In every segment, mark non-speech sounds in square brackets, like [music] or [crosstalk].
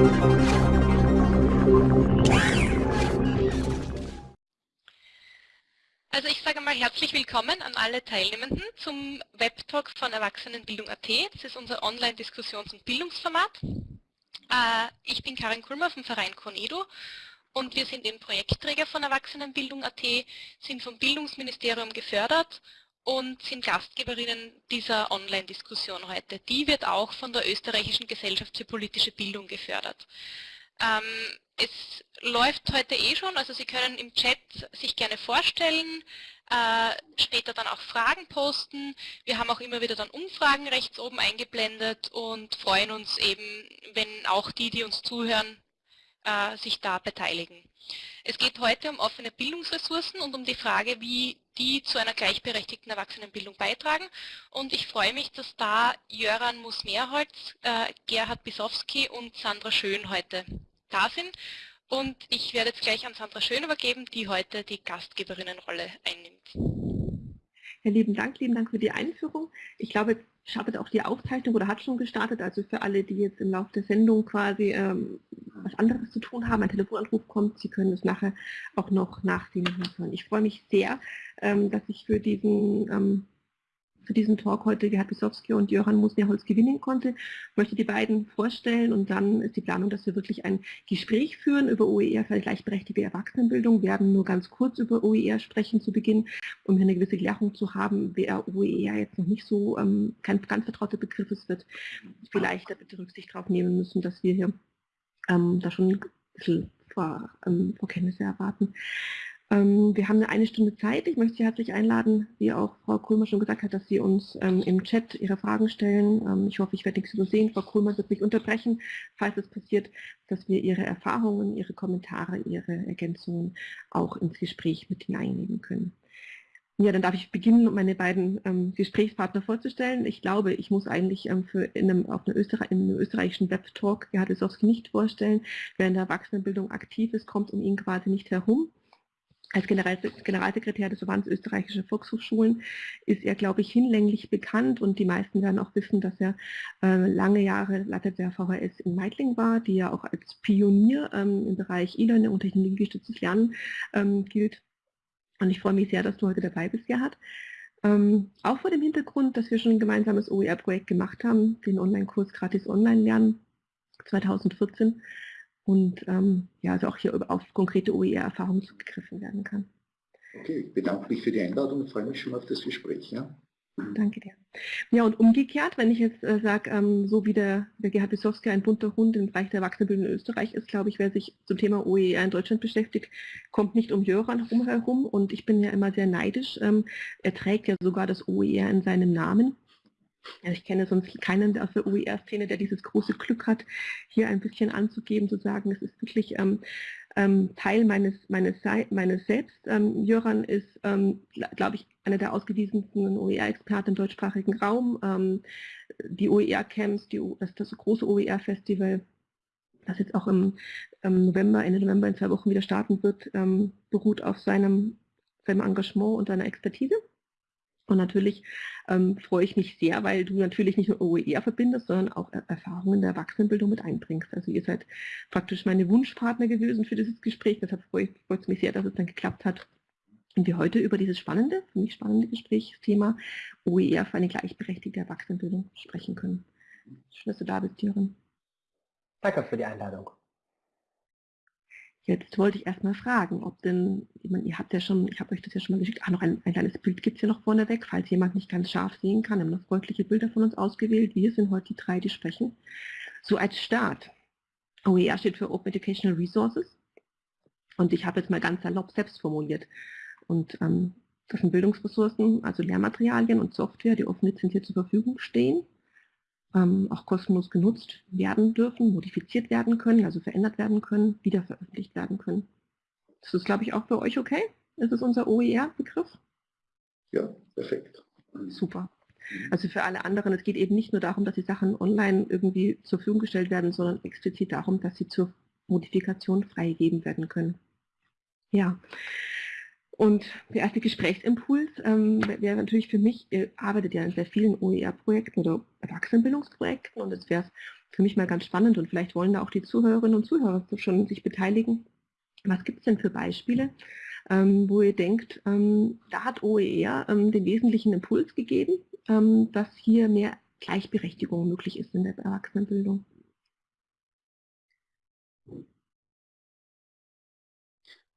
Also ich sage mal herzlich willkommen an alle Teilnehmenden zum Webtalk von Erwachsenenbildung.at. Das ist unser Online-Diskussions- und Bildungsformat. Äh, ich bin Karin Kulmer vom Verein Conedo und wir sind eben Projektträger von Erwachsenenbildung.at, sind vom Bildungsministerium gefördert und sind Gastgeberinnen dieser Online-Diskussion heute. Die wird auch von der Österreichischen Gesellschaft für politische Bildung gefördert. Ähm, es läuft heute eh schon, also Sie können im Chat sich gerne vorstellen, äh, später dann auch Fragen posten. Wir haben auch immer wieder dann Umfragen rechts oben eingeblendet und freuen uns eben, wenn auch die, die uns zuhören, äh, sich da beteiligen. Es geht heute um offene Bildungsressourcen und um die Frage, wie die zu einer gleichberechtigten Erwachsenenbildung beitragen. Und ich freue mich, dass da Jöran Musmeerholz, äh, Gerhard Bisowski und Sandra Schön heute da sind. Und ich werde jetzt gleich an Sandra Schön übergeben, die heute die Gastgeberinnenrolle einnimmt. Ja, lieben Dank, lieben Dank für die Einführung. Ich glaube, startet auch die Aufzeichnung oder hat schon gestartet. Also für alle, die jetzt im Laufe der Sendung quasi ähm, was anderes zu tun haben, ein Telefonanruf kommt, Sie können es nachher auch noch nachsehen und hören. Ich freue mich sehr, ähm, dass ich für diesen für diesen Talk heute Gerhard Bisowski und Johann Musnerholz gewinnen konnte. Ich möchte die beiden vorstellen und dann ist die Planung, dass wir wirklich ein Gespräch führen über OER für gleichberechtigte Erwachsenenbildung. Wir werden nur ganz kurz über OER sprechen zu Beginn, um hier eine gewisse Klärung zu haben, wer OER jetzt noch nicht so ähm, kein ganz vertrauter Begriff ist, wird vielleicht da bitte Rücksicht darauf nehmen müssen, dass wir hier ähm, da schon ein bisschen Vor, ähm, Vorkenntnisse erwarten. Ähm, wir haben eine Stunde Zeit. Ich möchte Sie herzlich einladen, wie auch Frau Kohlmer schon gesagt hat, dass Sie uns ähm, im Chat Ihre Fragen stellen. Ähm, ich hoffe, ich werde nichts übersehen. Frau Kohlmer wird mich unterbrechen, falls es passiert, dass wir Ihre Erfahrungen, Ihre Kommentare, Ihre Ergänzungen auch ins Gespräch mit hineinnehmen können. Ja, dann darf ich beginnen, meine beiden ähm, Gesprächspartner vorzustellen. Ich glaube, ich muss eigentlich ähm, für in einem, auf einer Österreich, in einem österreichischen Web-Talk Gerhard Lisowski nicht vorstellen. Wer in der Erwachsenenbildung aktiv ist, kommt um ihn quasi nicht herum. Als Generalsekretär des Verbands österreichischer Volkshochschulen ist er, glaube ich, hinlänglich bekannt und die meisten werden auch wissen, dass er äh, lange Jahre Leiter der VHS in Meidling war, die ja auch als Pionier ähm, im Bereich E-Learning und technologiegestütztes Lernen ähm, gilt. Und ich freue mich sehr, dass du heute dabei bist, Gerhard. Ähm, auch vor dem Hintergrund, dass wir schon ein gemeinsames OER-Projekt gemacht haben, den Online-Kurs Gratis Online Lernen 2014 und ähm, ja, also auch hier auf konkrete OER-Erfahrungen zugegriffen werden kann. Okay, ich bedanke mich für die Einladung und freue mich schon auf das Gespräch. Ja? Danke dir. Ja, und umgekehrt, wenn ich jetzt äh, sage, ähm, so wie der, der Gerhard Bissowski ein bunter Hund im Bereich der Erwachsenenbildung in Österreich ist, glaube ich, wer sich zum Thema OER in Deutschland beschäftigt, kommt nicht um Jöran herum. Und ich bin ja immer sehr neidisch. Ähm, er trägt ja sogar das OER in seinem Namen. Also ich kenne sonst keinen aus der OER-Szene, der dieses große Glück hat, hier ein bisschen anzugeben, zu sagen, es ist wirklich ähm, ähm, Teil meines, meines, meines Selbst. Ähm, Jöran ist, ähm, glaube ich, einer der ausgewiesensten OER-Experten im deutschsprachigen Raum. Ähm, die OER-Camps, das, das große OER-Festival, das jetzt auch im, im, November, Ende November in zwei Wochen wieder starten wird, ähm, beruht auf seinem, seinem Engagement und seiner Expertise. Und natürlich ähm, freue ich mich sehr, weil du natürlich nicht nur OER verbindest, sondern auch Erfahrungen der Erwachsenenbildung mit einbringst. Also ihr seid praktisch meine Wunschpartner gewesen für dieses Gespräch. Deshalb freue ich mich sehr, dass es dann geklappt hat. Und wir heute über dieses spannende, für mich spannende Gesprächsthema OER für eine gleichberechtigte Erwachsenenbildung sprechen können. Schön, dass du da bist, Jürgen. Danke für die Einladung. Jetzt wollte ich erstmal fragen, ob denn, ich meine, ihr habt ja schon, ich habe euch das ja schon mal geschickt, ah, noch ein, ein kleines Bild gibt es hier noch vorneweg, falls jemand nicht ganz scharf sehen kann, haben noch freundliche Bilder von uns ausgewählt. Wir sind heute die drei, die sprechen. So als Start. OER steht für Open Educational Resources. Und ich habe jetzt mal ganz salopp selbst formuliert. Und ähm, das sind Bildungsressourcen, also Lehrmaterialien und Software, die offen lizenziert zur Verfügung stehen auch kostenlos genutzt werden dürfen, modifiziert werden können, also verändert werden können, wieder veröffentlicht werden können. Das ist, glaube ich, auch für euch okay? Das ist unser OER-Begriff? Ja, perfekt. Super. Also für alle anderen, es geht eben nicht nur darum, dass die Sachen online irgendwie zur Verfügung gestellt werden, sondern explizit darum, dass sie zur Modifikation freigegeben werden können. Ja. Und der erste Gesprächsimpuls ähm, wäre natürlich für mich, ihr arbeitet ja in sehr vielen OER-Projekten oder Erwachsenenbildungsprojekten und es wäre für mich mal ganz spannend und vielleicht wollen da auch die Zuhörerinnen und Zuhörer schon sich beteiligen. Was gibt es denn für Beispiele, ähm, wo ihr denkt, ähm, da hat OER ähm, den wesentlichen Impuls gegeben, ähm, dass hier mehr Gleichberechtigung möglich ist in der Erwachsenenbildung?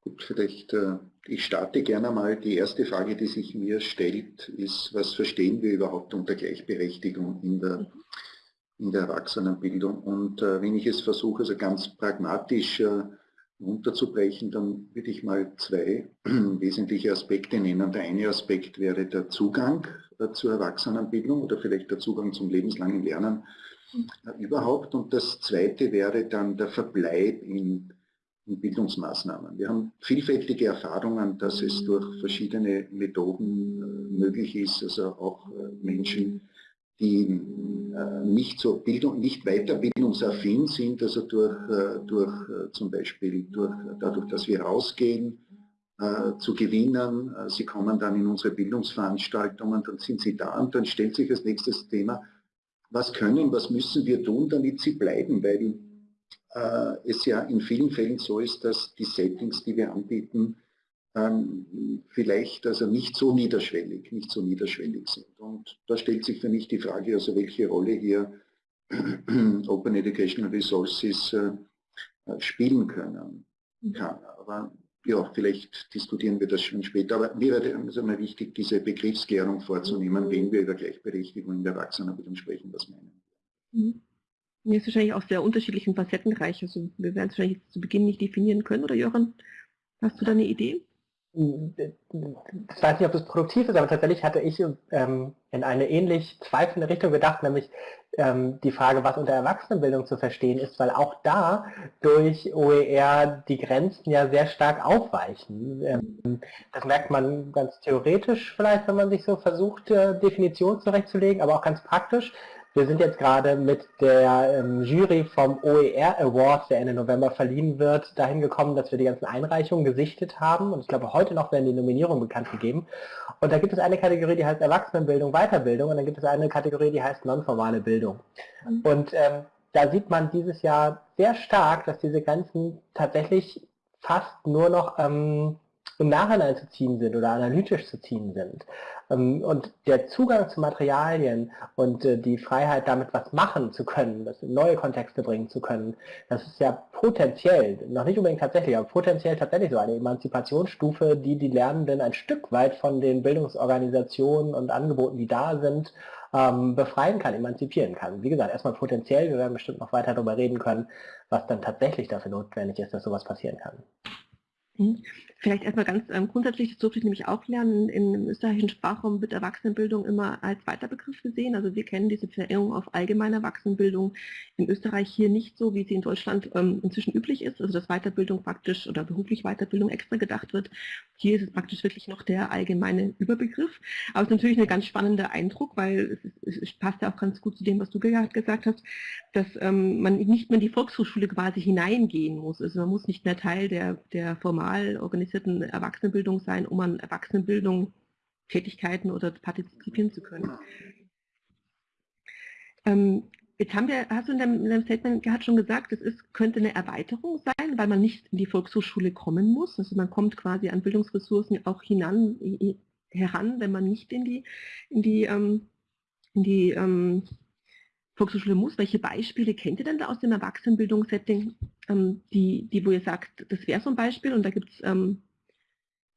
Gut, vielleicht, äh, ich starte gerne mal. Die erste Frage, die sich mir stellt, ist, was verstehen wir überhaupt unter Gleichberechtigung in der, in der Erwachsenenbildung? Und äh, wenn ich es versuche, also ganz pragmatisch äh, runterzubrechen, dann würde ich mal zwei [clears throat] wesentliche Aspekte nennen. Der eine Aspekt wäre der Zugang zur Erwachsenenbildung oder vielleicht der Zugang zum lebenslangen Lernen überhaupt. Und das zweite wäre dann der Verbleib in Bildungsmaßnahmen. Wir haben vielfältige Erfahrungen, dass es durch verschiedene Methoden äh, möglich ist, also auch äh, Menschen, die äh, nicht so Bildung, nicht weiterbildungsaffin sind, also durch, durch zum Beispiel durch, dadurch, dass wir rausgehen, zu gewinnen. Sie kommen dann in unsere Bildungsveranstaltungen, dann sind sie da und dann stellt sich als nächstes Thema, was können, was müssen wir tun, damit sie bleiben, weil es ja in vielen Fällen so ist, dass die Settings, die wir anbieten, ähm, vielleicht also nicht so niederschwellig, nicht so niederschwellig sind. Und da stellt sich für mich die Frage, also welche Rolle hier [clears throat] Open Educational Resources äh, spielen können kann. Aber ja, vielleicht diskutieren wir das schon später. Aber mir wäre es einmal wichtig, diese Begriffsklärung vorzunehmen, wenn wir über Gleichberechtigung in der Erwachsenenbildung sprechen, was meinen. Mhm. Mir ist wahrscheinlich auch sehr unterschiedlich und facettenreich. Also wir werden es wahrscheinlich zu Beginn nicht definieren können. Oder Jochen, hast du da eine Idee? Ich weiß nicht, ob das produktiv ist, aber tatsächlich hatte ich ähm, in eine ähnlich zweifelnde Richtung gedacht, nämlich ähm, die Frage, was unter Erwachsenenbildung zu verstehen ist, weil auch da durch OER die Grenzen ja sehr stark aufweichen. Ähm, das merkt man ganz theoretisch vielleicht, wenn man sich so versucht, äh, Definitionen zurechtzulegen, aber auch ganz praktisch. Wir sind jetzt gerade mit der ähm, Jury vom OER Award, der Ende November verliehen wird, dahin gekommen, dass wir die ganzen Einreichungen gesichtet haben. Und ich glaube, heute noch werden die Nominierungen bekannt gegeben. Und da gibt es eine Kategorie, die heißt Erwachsenenbildung, Weiterbildung. Und dann gibt es eine Kategorie, die heißt nonformale Bildung. Mhm. Und ähm, da sieht man dieses Jahr sehr stark, dass diese Grenzen tatsächlich fast nur noch ähm, im Nachhinein zu ziehen sind oder analytisch zu ziehen sind. Ähm, und der Zugang zu Materialien und äh, die Freiheit, damit was machen zu können, das in neue Kontexte bringen zu können, das ist ja potenziell, noch nicht unbedingt tatsächlich, aber potenziell tatsächlich so eine Emanzipationsstufe, die die Lernenden ein Stück weit von den Bildungsorganisationen und Angeboten, die da sind, ähm, befreien kann, emanzipieren kann. Wie gesagt, erstmal potenziell, wir werden bestimmt noch weiter darüber reden können, was dann tatsächlich dafür notwendig ist, dass sowas passieren kann. Mhm. Vielleicht erstmal ganz ähm, grundsätzlich, das durfte ich nämlich auch lernen, im österreichischen Sprachraum wird Erwachsenenbildung immer als Weiterbegriff gesehen. Also wir kennen diese Verengung auf allgemeine Erwachsenenbildung in Österreich hier nicht so, wie sie in Deutschland ähm, inzwischen üblich ist, also dass Weiterbildung praktisch oder beruflich Weiterbildung extra gedacht wird. Hier ist es praktisch wirklich noch der allgemeine Überbegriff. Aber es ist natürlich ein ganz spannender Eindruck, weil es, ist, es passt ja auch ganz gut zu dem, was du gesagt hast, dass ähm, man nicht mehr in die Volkshochschule quasi hineingehen muss. Also man muss nicht mehr Teil der, der formal organisierten Erwachsenenbildung sein, um an Erwachsenenbildung Tätigkeiten oder partizipieren zu können. Ähm, jetzt haben wir, hast du in deinem, in deinem Statement gerade schon gesagt, es ist, könnte eine Erweiterung sein, weil man nicht in die Volkshochschule kommen muss. Also man kommt quasi an Bildungsressourcen auch hinan, heran, wenn man nicht in die, in die, ähm, in die ähm, Volkshochschule muss. Welche Beispiele kennt ihr denn da aus dem Erwachsenenbildungssetting, ähm, die, die, wo ihr sagt, das wäre so ein Beispiel und da gibt es ähm,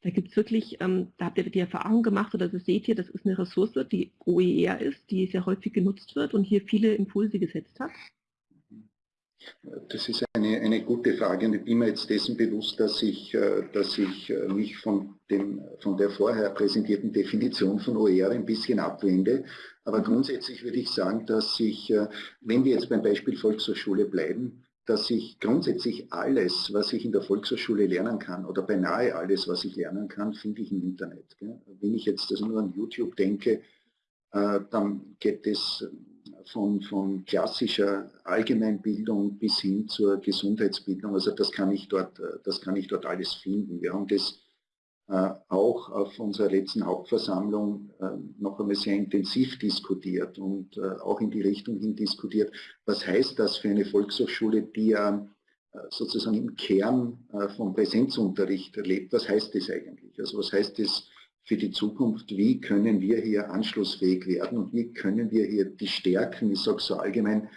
da gibt es wirklich, ähm, da habt ihr die Erfahrung gemacht oder das seht ihr, das ist eine Ressource, die OER ist, die sehr häufig genutzt wird und hier viele Impulse gesetzt hat. Das ist eine, eine gute Frage und ich bin mir jetzt dessen bewusst, dass ich, äh, dass ich äh, mich von, dem, von der vorher präsentierten Definition von OER ein bisschen abwende. Aber grundsätzlich würde ich sagen, dass ich, äh, wenn wir jetzt beim Beispiel Volkshochschule bleiben, dass ich grundsätzlich alles, was ich in der Volkshochschule lernen kann, oder beinahe alles, was ich lernen kann, finde ich im Internet. Wenn ich jetzt also nur an YouTube denke, dann geht es von, von klassischer Allgemeinbildung bis hin zur Gesundheitsbildung. Also das kann ich dort, das kann ich dort alles finden. Wir haben das äh, auch auf unserer letzten Hauptversammlung äh, noch einmal sehr intensiv diskutiert und äh, auch in die Richtung hin diskutiert, was heißt das für eine Volkshochschule, die ja sozusagen im Kern vom Präsenzunterricht lebt, was heißt das eigentlich? Also was heißt das für die Zukunft, wie können wir hier anschlussfähig werden und wie können wir hier die Stärken, ich sage so allgemein,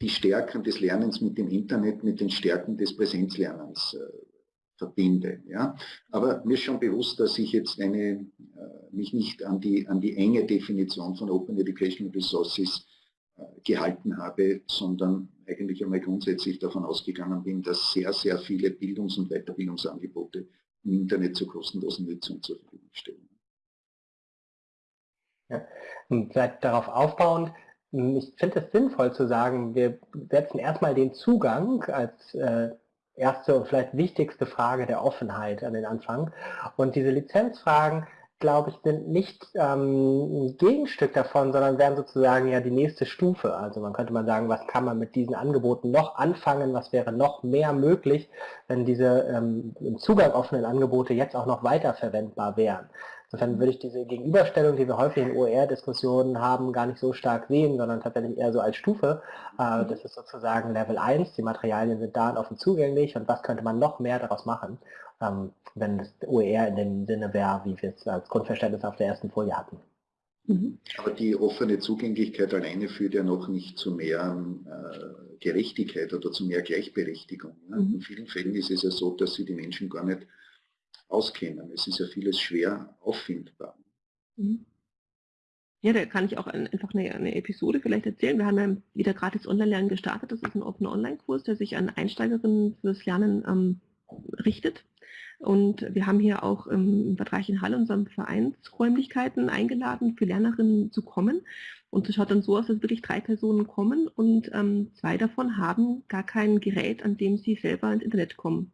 die Stärken des Lernens mit dem Internet, mit den Stärken des Präsenzlernens verbinde. Ja? Aber mir ist schon bewusst, dass ich jetzt eine, äh, mich nicht an die, an die enge Definition von Open Educational Resources äh, gehalten habe, sondern eigentlich einmal grundsätzlich davon ausgegangen bin, dass sehr, sehr viele Bildungs- und Weiterbildungsangebote im Internet zur kostenlosen Nutzung zur Verfügung stellen. Ja. Und darauf aufbauend, ich finde es sinnvoll zu sagen, wir setzen erstmal den Zugang als äh, erste und vielleicht wichtigste Frage der Offenheit an den Anfang. Und diese Lizenzfragen, glaube ich, sind nicht ähm, ein Gegenstück davon, sondern werden sozusagen ja die nächste Stufe. Also man könnte mal sagen, was kann man mit diesen Angeboten noch anfangen, was wäre noch mehr möglich, wenn diese ähm, im Zugang offenen Angebote jetzt auch noch weiter verwendbar wären. Insofern würde ich diese Gegenüberstellung, die wir häufig in OER-Diskussionen haben, gar nicht so stark sehen, sondern tatsächlich eher so als Stufe. Äh, das ist sozusagen Level 1, die Materialien sind da und offen zugänglich und was könnte man noch mehr daraus machen, ähm, wenn das OER in dem Sinne wäre, wie wir es als Grundverständnis auf der ersten Folie hatten. Mhm. Aber die offene Zugänglichkeit alleine führt ja noch nicht zu mehr äh, Gerechtigkeit oder zu mehr Gleichberechtigung. Ne? Mhm. In vielen Fällen ist es ja so, dass sie die Menschen gar nicht auskennen. Es ist ja vieles schwer auffindbar. Mhm. Ja, da kann ich auch einfach eine, eine, Episode vielleicht erzählen. Wir haben ja wieder gratis Online-Lernen gestartet. Das ist ein offener Online-Kurs, der sich an Einsteigerinnen fürs Lernen ähm, richtet. Und wir haben hier auch im Vertrag in Halle, unseren Vereinsräumlichkeiten, eingeladen, für Lernerinnen zu kommen. Und es schaut dann so aus, dass wirklich drei Personen kommen und ähm, zwei davon haben gar kein Gerät, an dem sie selber ins Internet kommen.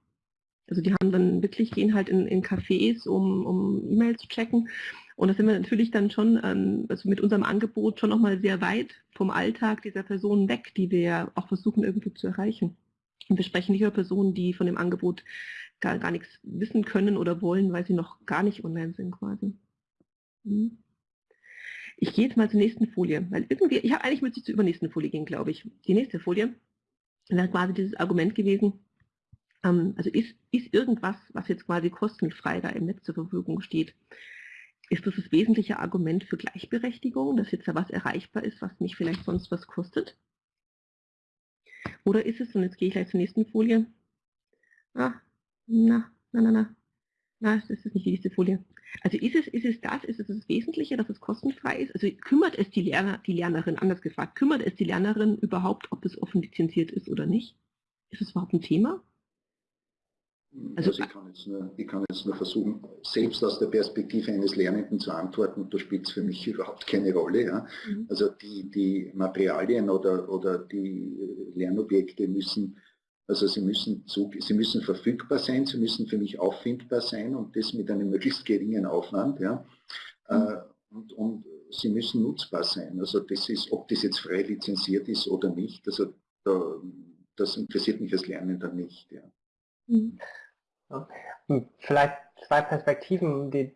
Also die haben dann wirklich, gehen halt in, in Cafés, um, um E-Mail zu checken. Und da sind wir natürlich dann schon ähm, also mit unserem Angebot schon nochmal sehr weit vom Alltag dieser Personen weg, die wir auch versuchen irgendwie zu erreichen. Und wir sprechen nicht über Personen, die von dem Angebot gar, gar nichts wissen können oder wollen, weil sie noch gar nicht online sind quasi. Hm. Ich gehe jetzt mal zur nächsten Folie, weil irgendwie, ich habe eigentlich müsste ich zur übernächsten Folie gehen, glaube ich. Die nächste Folie wäre quasi dieses Argument gewesen, also ist, ist irgendwas, was jetzt quasi kostenfrei da im Netz zur Verfügung steht, ist das das wesentliche Argument für Gleichberechtigung, dass jetzt da was erreichbar ist, was mich vielleicht sonst was kostet? Oder ist es, und jetzt gehe ich gleich zur nächsten Folie, ah, na, na, na, na, na, das ist nicht die nächste Folie. Also ist es, ist es das, ist es das Wesentliche, dass es kostenfrei ist? Also kümmert es die, Lerner, die Lernerin, anders gefragt, kümmert es die Lernerin überhaupt, ob es offen lizenziert ist oder nicht? Ist es überhaupt ein Thema? Also, also ich, kann jetzt nur, ich kann jetzt nur versuchen, selbst aus der Perspektive eines Lernenden zu antworten, da spielt es für mich [laughs] überhaupt keine Rolle. Ja. Mhm. Also die, die Materialien oder, oder die Lernobjekte müssen, also sie müssen, sie müssen verfügbar sein, sie müssen für mich auffindbar sein und das mit einem [laughs] möglichst geringen Aufwand. Ja. Mhm. Äh, und, und sie müssen nutzbar sein. Also das ist, ob das jetzt frei lizenziert ist oder nicht, also da, das interessiert mich als Lernender nicht. Ja. Mhm. Hm, vielleicht zwei Perspektiven. Die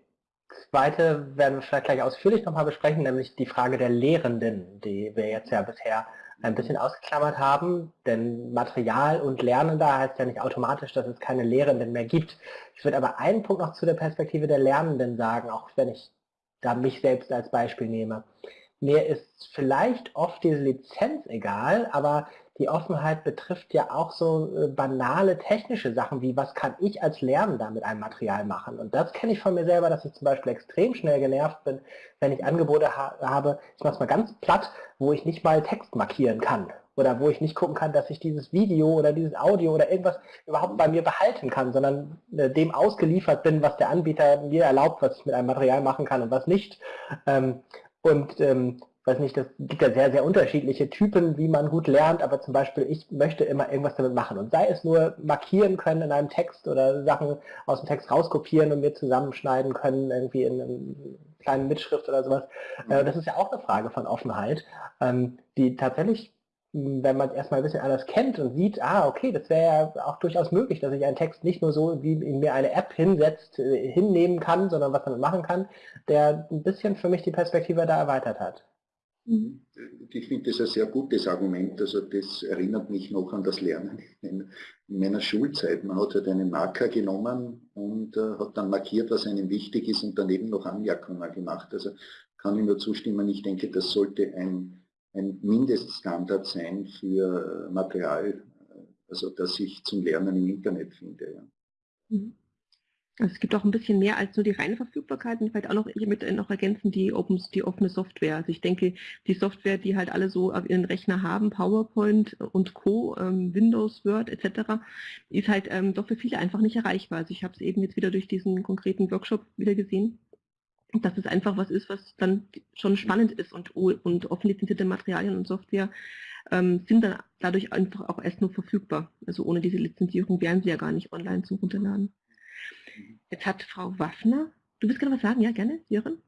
zweite werden wir vielleicht gleich ausführlich nochmal besprechen, nämlich die Frage der Lehrenden, die wir jetzt ja bisher ein bisschen ausgeklammert haben, denn Material und Lernender heißt ja nicht automatisch, dass es keine Lehrenden mehr gibt. Ich würde aber einen Punkt noch zu der Perspektive der Lernenden sagen, auch wenn ich da mich selbst als Beispiel nehme. Mir ist vielleicht oft diese Lizenz egal, aber die Offenheit betrifft ja auch so äh, banale technische Sachen wie, was kann ich als Lernender mit einem Material machen? Und das kenne ich von mir selber, dass ich zum Beispiel extrem schnell genervt bin, wenn ich Angebote ha habe, ich mache es mal ganz platt, wo ich nicht mal Text markieren kann oder wo ich nicht gucken kann, dass ich dieses Video oder dieses Audio oder irgendwas überhaupt bei mir behalten kann, sondern äh, dem ausgeliefert bin, was der Anbieter mir erlaubt, was ich mit einem Material machen kann und was nicht. Ähm, und ähm, weiß nicht, das gibt ja sehr, sehr unterschiedliche Typen, wie man gut lernt, aber zum Beispiel ich möchte immer irgendwas damit machen und sei es nur markieren können in einem Text oder Sachen aus dem Text rauskopieren und mir zusammenschneiden können, irgendwie in einem kleinen Mitschrift oder sowas. Äh, mhm. Das ist ja auch eine Frage von Offenheit, ähm, die tatsächlich wenn man es erstmal ein bisschen anders kennt und sieht, ah, okay, das wäre ja auch durchaus möglich, dass ich einen Text nicht nur so, wie in mir eine App hinsetzt, äh, hinnehmen kann, sondern was damit machen kann, der ein bisschen für mich die Perspektive da erweitert hat. Mhm. Ich finde das ein sehr gutes Argument. Also das erinnert mich noch an das Lernen in, meiner Schulzeit. Man hat halt einen Marker genommen und äh, hat dann markiert, was einem wichtig ist und daneben noch Anmerkungen gemacht. Also kann ich nur zustimmen. Ich denke, das sollte ein ein Mindeststandard sein für Material, also das ich zum Lernen im Internet finde. Ja. Mhm. Also es gibt auch ein bisschen mehr als nur die reine Verfügbarkeit und vielleicht auch noch hiermit noch ergänzen die, Open, die offene Software. Also ich denke, die Software, die halt alle so auf ihren Rechner haben, PowerPoint und Co., ähm, Windows, Word etc., ist halt ähm, doch für viele einfach nicht erreichbar. Also ich habe es eben jetzt wieder durch diesen konkreten Workshop wieder gesehen dass es einfach was ist, was dann schon spannend ist und, und offen lizenzierte Materialien und Software ähm, sind dann dadurch einfach auch erst nur verfügbar. Also ohne diese Lizenzierung wären sie ja gar nicht online zum Runterladen. Jetzt hat Frau Waffner, du willst gerade was sagen? Ja, gerne, Jörn?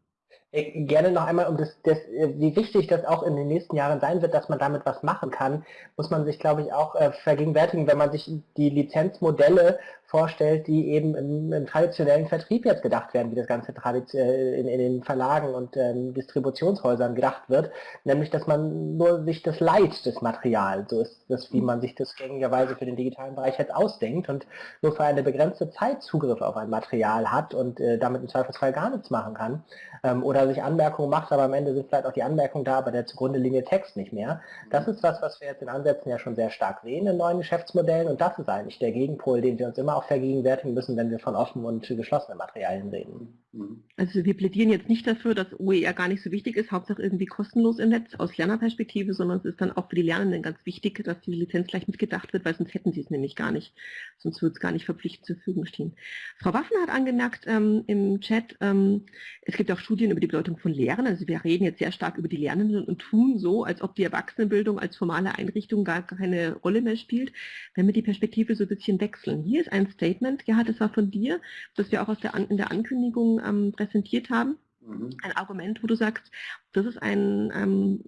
Äh, gerne noch einmal, um das, das, äh, wie wichtig das auch in den nächsten Jahren sein wird, dass man damit was machen kann, muss man sich, glaube ich, auch äh, vergegenwärtigen, wenn man sich die Lizenzmodelle vorstellt, die eben im, im, traditionellen Vertrieb jetzt gedacht werden, wie das Ganze äh, in, in, den Verlagen und ähm, Distributionshäusern gedacht wird, nämlich dass man nur sich das Leid des Materials, so ist das, wie man sich das gängigerweise für den digitalen Bereich jetzt ausdenkt und nur für eine begrenzte Zeit Zugriff auf ein Material hat und äh, damit im Zweifelsfall gar nichts machen kann ähm, oder sich Anmerkungen macht, aber am Ende sind vielleicht auch die Anmerkungen da, aber der zugrunde liegende Text nicht mehr. Das ist was, was wir jetzt in Ansätzen ja schon sehr stark sehen in neuen Geschäftsmodellen und das ist eigentlich der Gegenpol, den wir uns immer auch vergegenwärtigen müssen, wenn wir von offenen und geschlossenen Materialien reden. Mhm. Also wir plädieren jetzt nicht dafür, dass OER gar nicht so wichtig ist, Hauptsache irgendwie kostenlos im Netz aus Lernerperspektive, sondern es ist dann auch für die Lernenden ganz wichtig, dass die Lizenz gleich mitgedacht wird, weil sonst hätten sie es nämlich gar nicht. Sonst würde es gar nicht verpflichtend zur Verfügung stehen. Frau Waffen hat angemerkt ähm, im Chat, ähm, es gibt auch Studien über die Bedeutung von Lehren. Also wir reden jetzt sehr stark über die Lernenden und tun so, als ob die Erwachsenenbildung als formale Einrichtung gar keine Rolle mehr spielt, wenn wir die Perspektive so ein bisschen wechseln. Hier ist ein Statement, Gerhard, das war von dir, das wir auch aus der, in der Ankündigung ähm, präsentiert haben. Mhm. Ein Argument, wo du sagst, das ist ein ähm,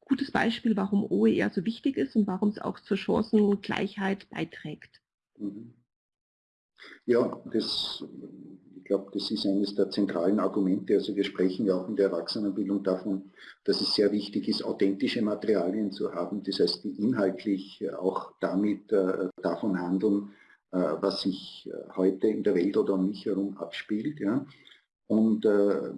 gutes Beispiel, warum OER so wichtig ist und warum es auch zur Chancengleichheit beiträgt. Mhm. Ja, das, ich glaube, das ist eines der zentralen Argumente. Also wir sprechen ja auch in der Erwachsenenbildung davon, dass es sehr wichtig ist, authentische Materialien zu haben. Das heißt, die inhaltlich auch damit äh, davon handeln, was sich äh, heute in der Welt oder um mich herum abspielt. Ja. Und äh,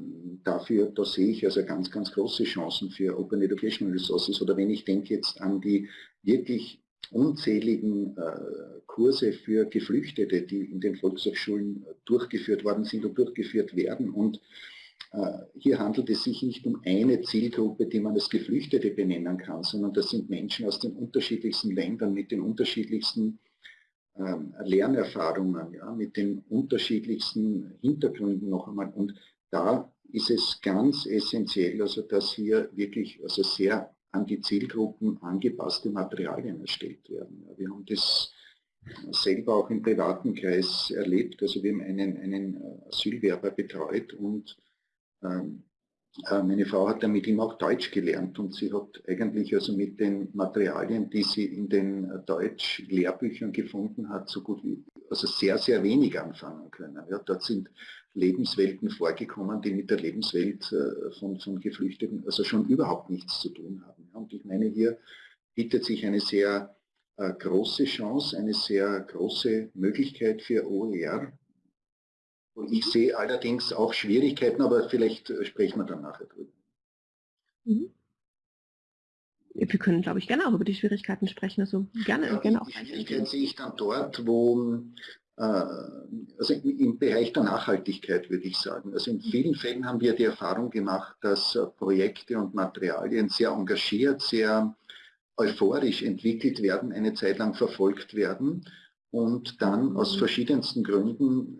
dafür, da sehe ich also ganz, ganz große Chancen für Open Educational Resources. Oder wenn ich denke jetzt an die wirklich unzähligen äh, Kurse für Geflüchtete, die in den Volkshochschulen durchgeführt worden sind und durchgeführt werden. Und äh, hier handelt es sich nicht um eine Zielgruppe, die man als Geflüchtete benennen kann, sondern das sind Menschen aus den unterschiedlichsten Ländern mit den unterschiedlichsten Lernerfahrungen, ja, mit den unterschiedlichsten Hintergründen noch einmal. Und da ist es ganz essentiell, also dass hier wirklich also sehr an die Zielgruppen angepasste Materialien erstellt werden. Ja, wir haben das selber auch im privaten Kreis erlebt. Also wir haben einen, einen äh, Asylwerber betreut und ähm, äh, meine Frau hat dann mit ihm auch Deutsch gelernt und sie hat eigentlich also mit den Materialien, die sie in den äh, Deutsch-Lehrbüchern gefunden hat, so gut wie, also sehr, sehr wenig anfangen können. Ja, dort sind Lebenswelten vorgekommen, die mit der Lebenswelt äh, von, von Geflüchteten also schon überhaupt nichts zu tun haben. Und ich meine, hier bietet sich eine sehr äh, große Chance, eine sehr große Möglichkeit für OER, ich sehe allerdings auch Schwierigkeiten, aber vielleicht äh, sprechen wir dann nachher drüber. Mhm. Wir können, glaube ich, gerne auch über die Schwierigkeiten sprechen. Also gerne, ja, gerne auch. Die Schwierigkeiten sehe ich dann dort, wo, äh, also im Bereich der Nachhaltigkeit würde ich sagen. Also in vielen Fällen haben wir die Erfahrung gemacht, dass äh, Projekte und Materialien sehr engagiert, sehr euphorisch entwickelt werden, eine Zeit lang verfolgt werden und dann aus verschiedensten Gründen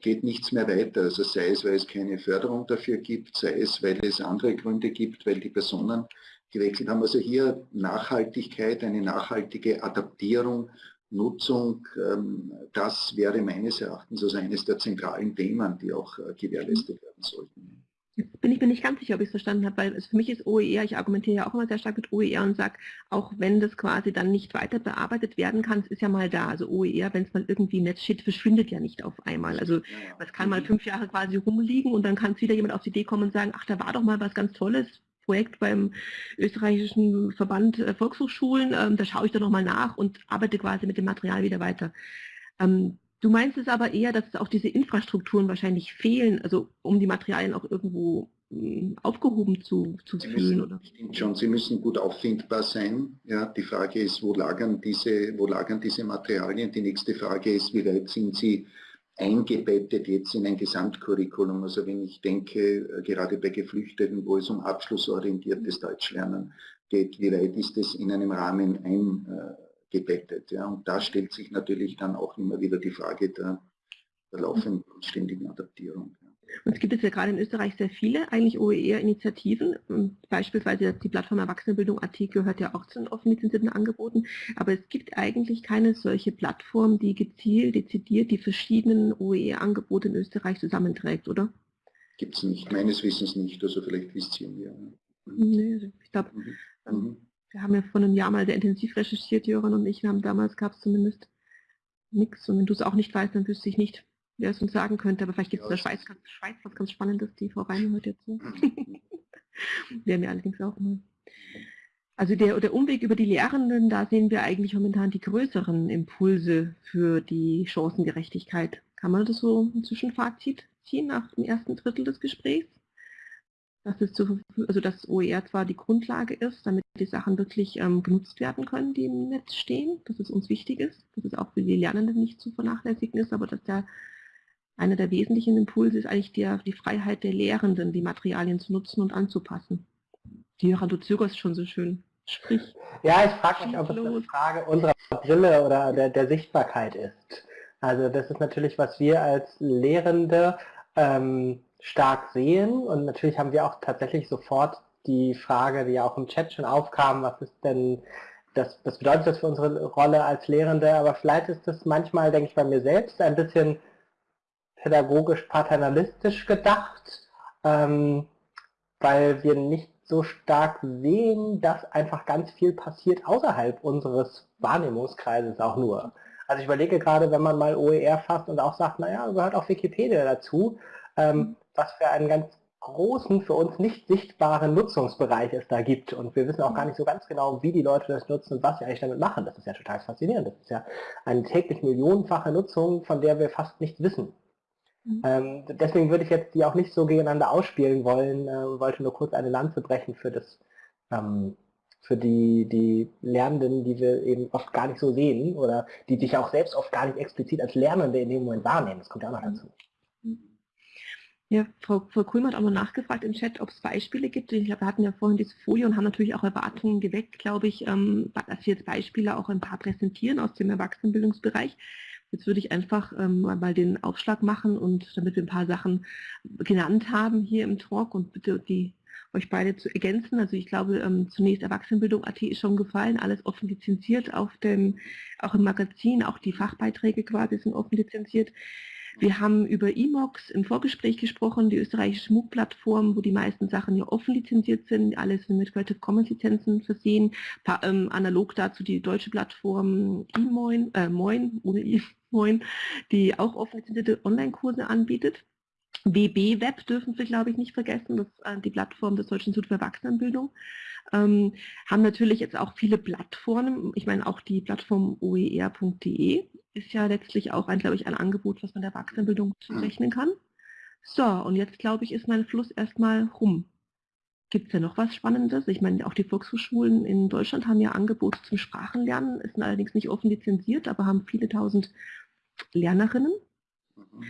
geht nichts mehr weiter. Also sei es, weil es keine Förderung dafür gibt, sei es, weil es andere Gründe gibt, weil die Personen gewechselt haben. Also hier Nachhaltigkeit, eine nachhaltige Adaptierung, Nutzung, ähm, das wäre meines Erachtens also eines der zentralen Themen, die auch äh, gewährleistet werden sollten. Jetzt bin ich mir nicht ganz sicher, ob ich es verstanden habe, weil für mich ist OER, ich argumentiere ja auch immer sehr stark mit OER und sage, auch wenn das quasi dann nicht weiter bearbeitet werden kann, es ist ja mal da. Also OER, wenn es mal irgendwie im Netz steht, verschwindet ja nicht auf einmal. Also es kann mal mhm. fünf Jahre quasi rumliegen und dann kann es wieder jemand auf die Idee kommen und sagen, ach, da war doch mal was ganz Tolles, Projekt beim österreichischen Verband äh, Volkshochschulen, ähm, da schaue ich da nochmal nach und arbeite quasi mit dem Material wieder weiter. Ähm, Du meinst es aber eher, dass auch diese Infrastrukturen wahrscheinlich fehlen, also um die Materialien auch irgendwo hm, aufgehoben zu, zu Sie fühlen? Müssen? Stimmt schon, sie müssen gut auffindbar sein. Ja, die Frage ist, wo lagern, diese, wo lagern diese Materialien? Die nächste Frage ist, wie weit sind sie eingebettet jetzt in ein Gesamtcurriculum? Also wenn ich denke, äh, gerade bei Geflüchteten, wo es um abschlussorientiertes Deutschlernen geht, wie weit ist es in einem Rahmen ein äh, gebettet. Ja. Und da stellt sich natürlich dann auch immer wieder die Frage der, der laufenden und ständigen Adaptierung. Ja. Und es gibt jetzt ja gerade in Österreich sehr viele eigentlich OER-Initiativen. Beispielsweise die Plattform Erwachsenenbildung AT gehört ja auch zu den offen lizenzierten Angeboten. Aber es gibt eigentlich keine solche Plattform, die gezielt, dezidiert die verschiedenen OER-Angebote in Österreich zusammenträgt, oder? Gibt es nicht, meines Wissens nicht. Also vielleicht wisst ihr mehr. Nee, also ich glaube, mhm. Wir haben ja vor einem Jahr mal sehr intensiv recherchiert, Jöran und ich. Wir haben damals gab es zumindest nichts. Und wenn du es auch nicht weißt, dann wüsste ich nicht, wer es uns sagen könnte. Aber vielleicht gibt es ja, in der Schweiz, Schweiz was ganz Spannendes. Die Frau Reine hört jetzt so. [laughs] Wäre mir allerdings auch mal. Also der, der Umweg über die Lehrenden, da sehen wir eigentlich momentan die größeren Impulse für die Chancengerechtigkeit. Kann man das so ein Zwischenfazit ziehen nach dem ersten Drittel des Gesprächs? Dass es zu, also dass OER zwar die Grundlage ist, damit die Sachen wirklich ähm, genutzt werden können, die im Netz stehen, dass es uns wichtig ist, dass es auch für die Lernenden nicht zu vernachlässigen ist, aber dass der einer der wesentlichen Impulse ist eigentlich der, die Freiheit der Lehrenden, die Materialien zu nutzen und anzupassen. Die zögerst schon so schön. Sprich. Ja, ich frage mich, ob es eine Frage unserer Brille oder der, der Sichtbarkeit ist. Also das ist natürlich, was wir als Lehrende ähm, stark sehen. Und natürlich haben wir auch tatsächlich sofort die Frage, die ja auch im Chat schon aufkam, was ist denn das, was bedeutet das für unsere Rolle als Lehrende, aber vielleicht ist das manchmal, denke ich bei mir selbst, ein bisschen pädagogisch paternalistisch gedacht, ähm, weil wir nicht so stark sehen, dass einfach ganz viel passiert außerhalb unseres Wahrnehmungskreises auch nur. Also ich überlege gerade, wenn man mal OER fasst und auch sagt, naja, gehört auch Wikipedia dazu, ähm, was für einen ganz großen, für uns nicht sichtbaren Nutzungsbereich es da gibt. Und wir wissen auch gar nicht so ganz genau, wie die Leute das nutzen und was sie eigentlich damit machen. Das ist ja total faszinierend. Das ist ja eine täglich millionenfache Nutzung, von der wir fast nichts wissen. Mhm. Ähm, deswegen würde ich jetzt die auch nicht so gegeneinander ausspielen wollen, äh, wollte nur kurz eine Lanze brechen für das ähm, für die, die Lernenden, die wir eben oft gar nicht so sehen oder die sich auch selbst oft gar nicht explizit als Lernende in dem Moment wahrnehmen. Das kommt ja auch noch dazu. Ja, Frau, Frau Kuhlmann hat auch noch nachgefragt im Chat, ob es Beispiele gibt. Ich glaube, wir hatten ja vorhin diese Folie und haben natürlich auch Erwartungen geweckt, glaube ich, ähm, dass wir jetzt Beispiele auch ein paar präsentieren aus dem Erwachsenenbildungsbereich. Jetzt würde ich einfach ähm, mal den Aufschlag machen und damit wir ein paar Sachen genannt haben hier im Talk und bitte die euch beide zu ergänzen. Also ich glaube, ähm, zunächst Erwachsenenbildung.at ist schon gefallen, alles offen lizenziert auf dem, auch im Magazin, auch die Fachbeiträge quasi sind offen lizenziert. Wir haben über Emox im Vorgespräch gesprochen, die österreichische MOOC-Plattform, wo die meisten Sachen ja offen lizenziert sind, alles mit Creative Commons Lizenzen versehen. Pa ähm, analog dazu die deutsche Plattform eMoin, äh, Moin, ohne eMoin, [laughs] die auch offen lizenzierte Online-Kurse anbietet. WB Web dürfen wir, glaube ich, nicht vergessen, das ist äh, die Plattform des Deutschen Instituts für Erwachsenenbildung. Ähm, haben natürlich jetzt auch viele Plattformen, ich meine auch die Plattform oer.de ist ja letztlich auch ein, glaube ich, ein Angebot, was man der Erwachsenenbildung zurechnen kann. So, und jetzt glaube ich, ist mein Fluss erstmal rum. Gibt es ja noch was Spannendes? Ich meine, auch die Volkshochschulen in Deutschland haben ja Angebote zum Sprachenlernen, ist allerdings nicht offen lizenziert, aber haben viele tausend Lernerinnen. Mhm.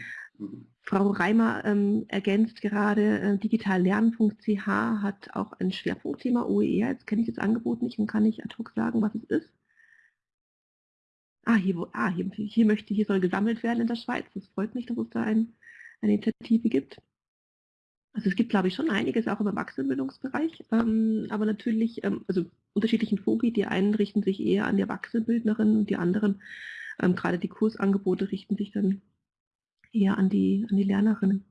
Frau Reimer ähm, ergänzt gerade, äh, digitallernen.ch hat auch ein Schwerpunktthema OER. Jetzt kenne ich das Angebot nicht und kann nicht ad hoc sagen, was es ist. Ah, hier, ah hier, hier, möchte, hier soll gesammelt werden in der Schweiz. Das freut mich, dass es da ein, eine Initiative gibt. Also es gibt, glaube ich, schon einiges auch im Erwachsenenbildungsbereich, ähm, aber natürlich, ähm, also unterschiedlichen Fogi, die einen richten sich eher an die Erwachsenenbildnerinnen und die anderen, ähm, gerade die Kursangebote richten sich dann eher an die, an die Lernerinnen.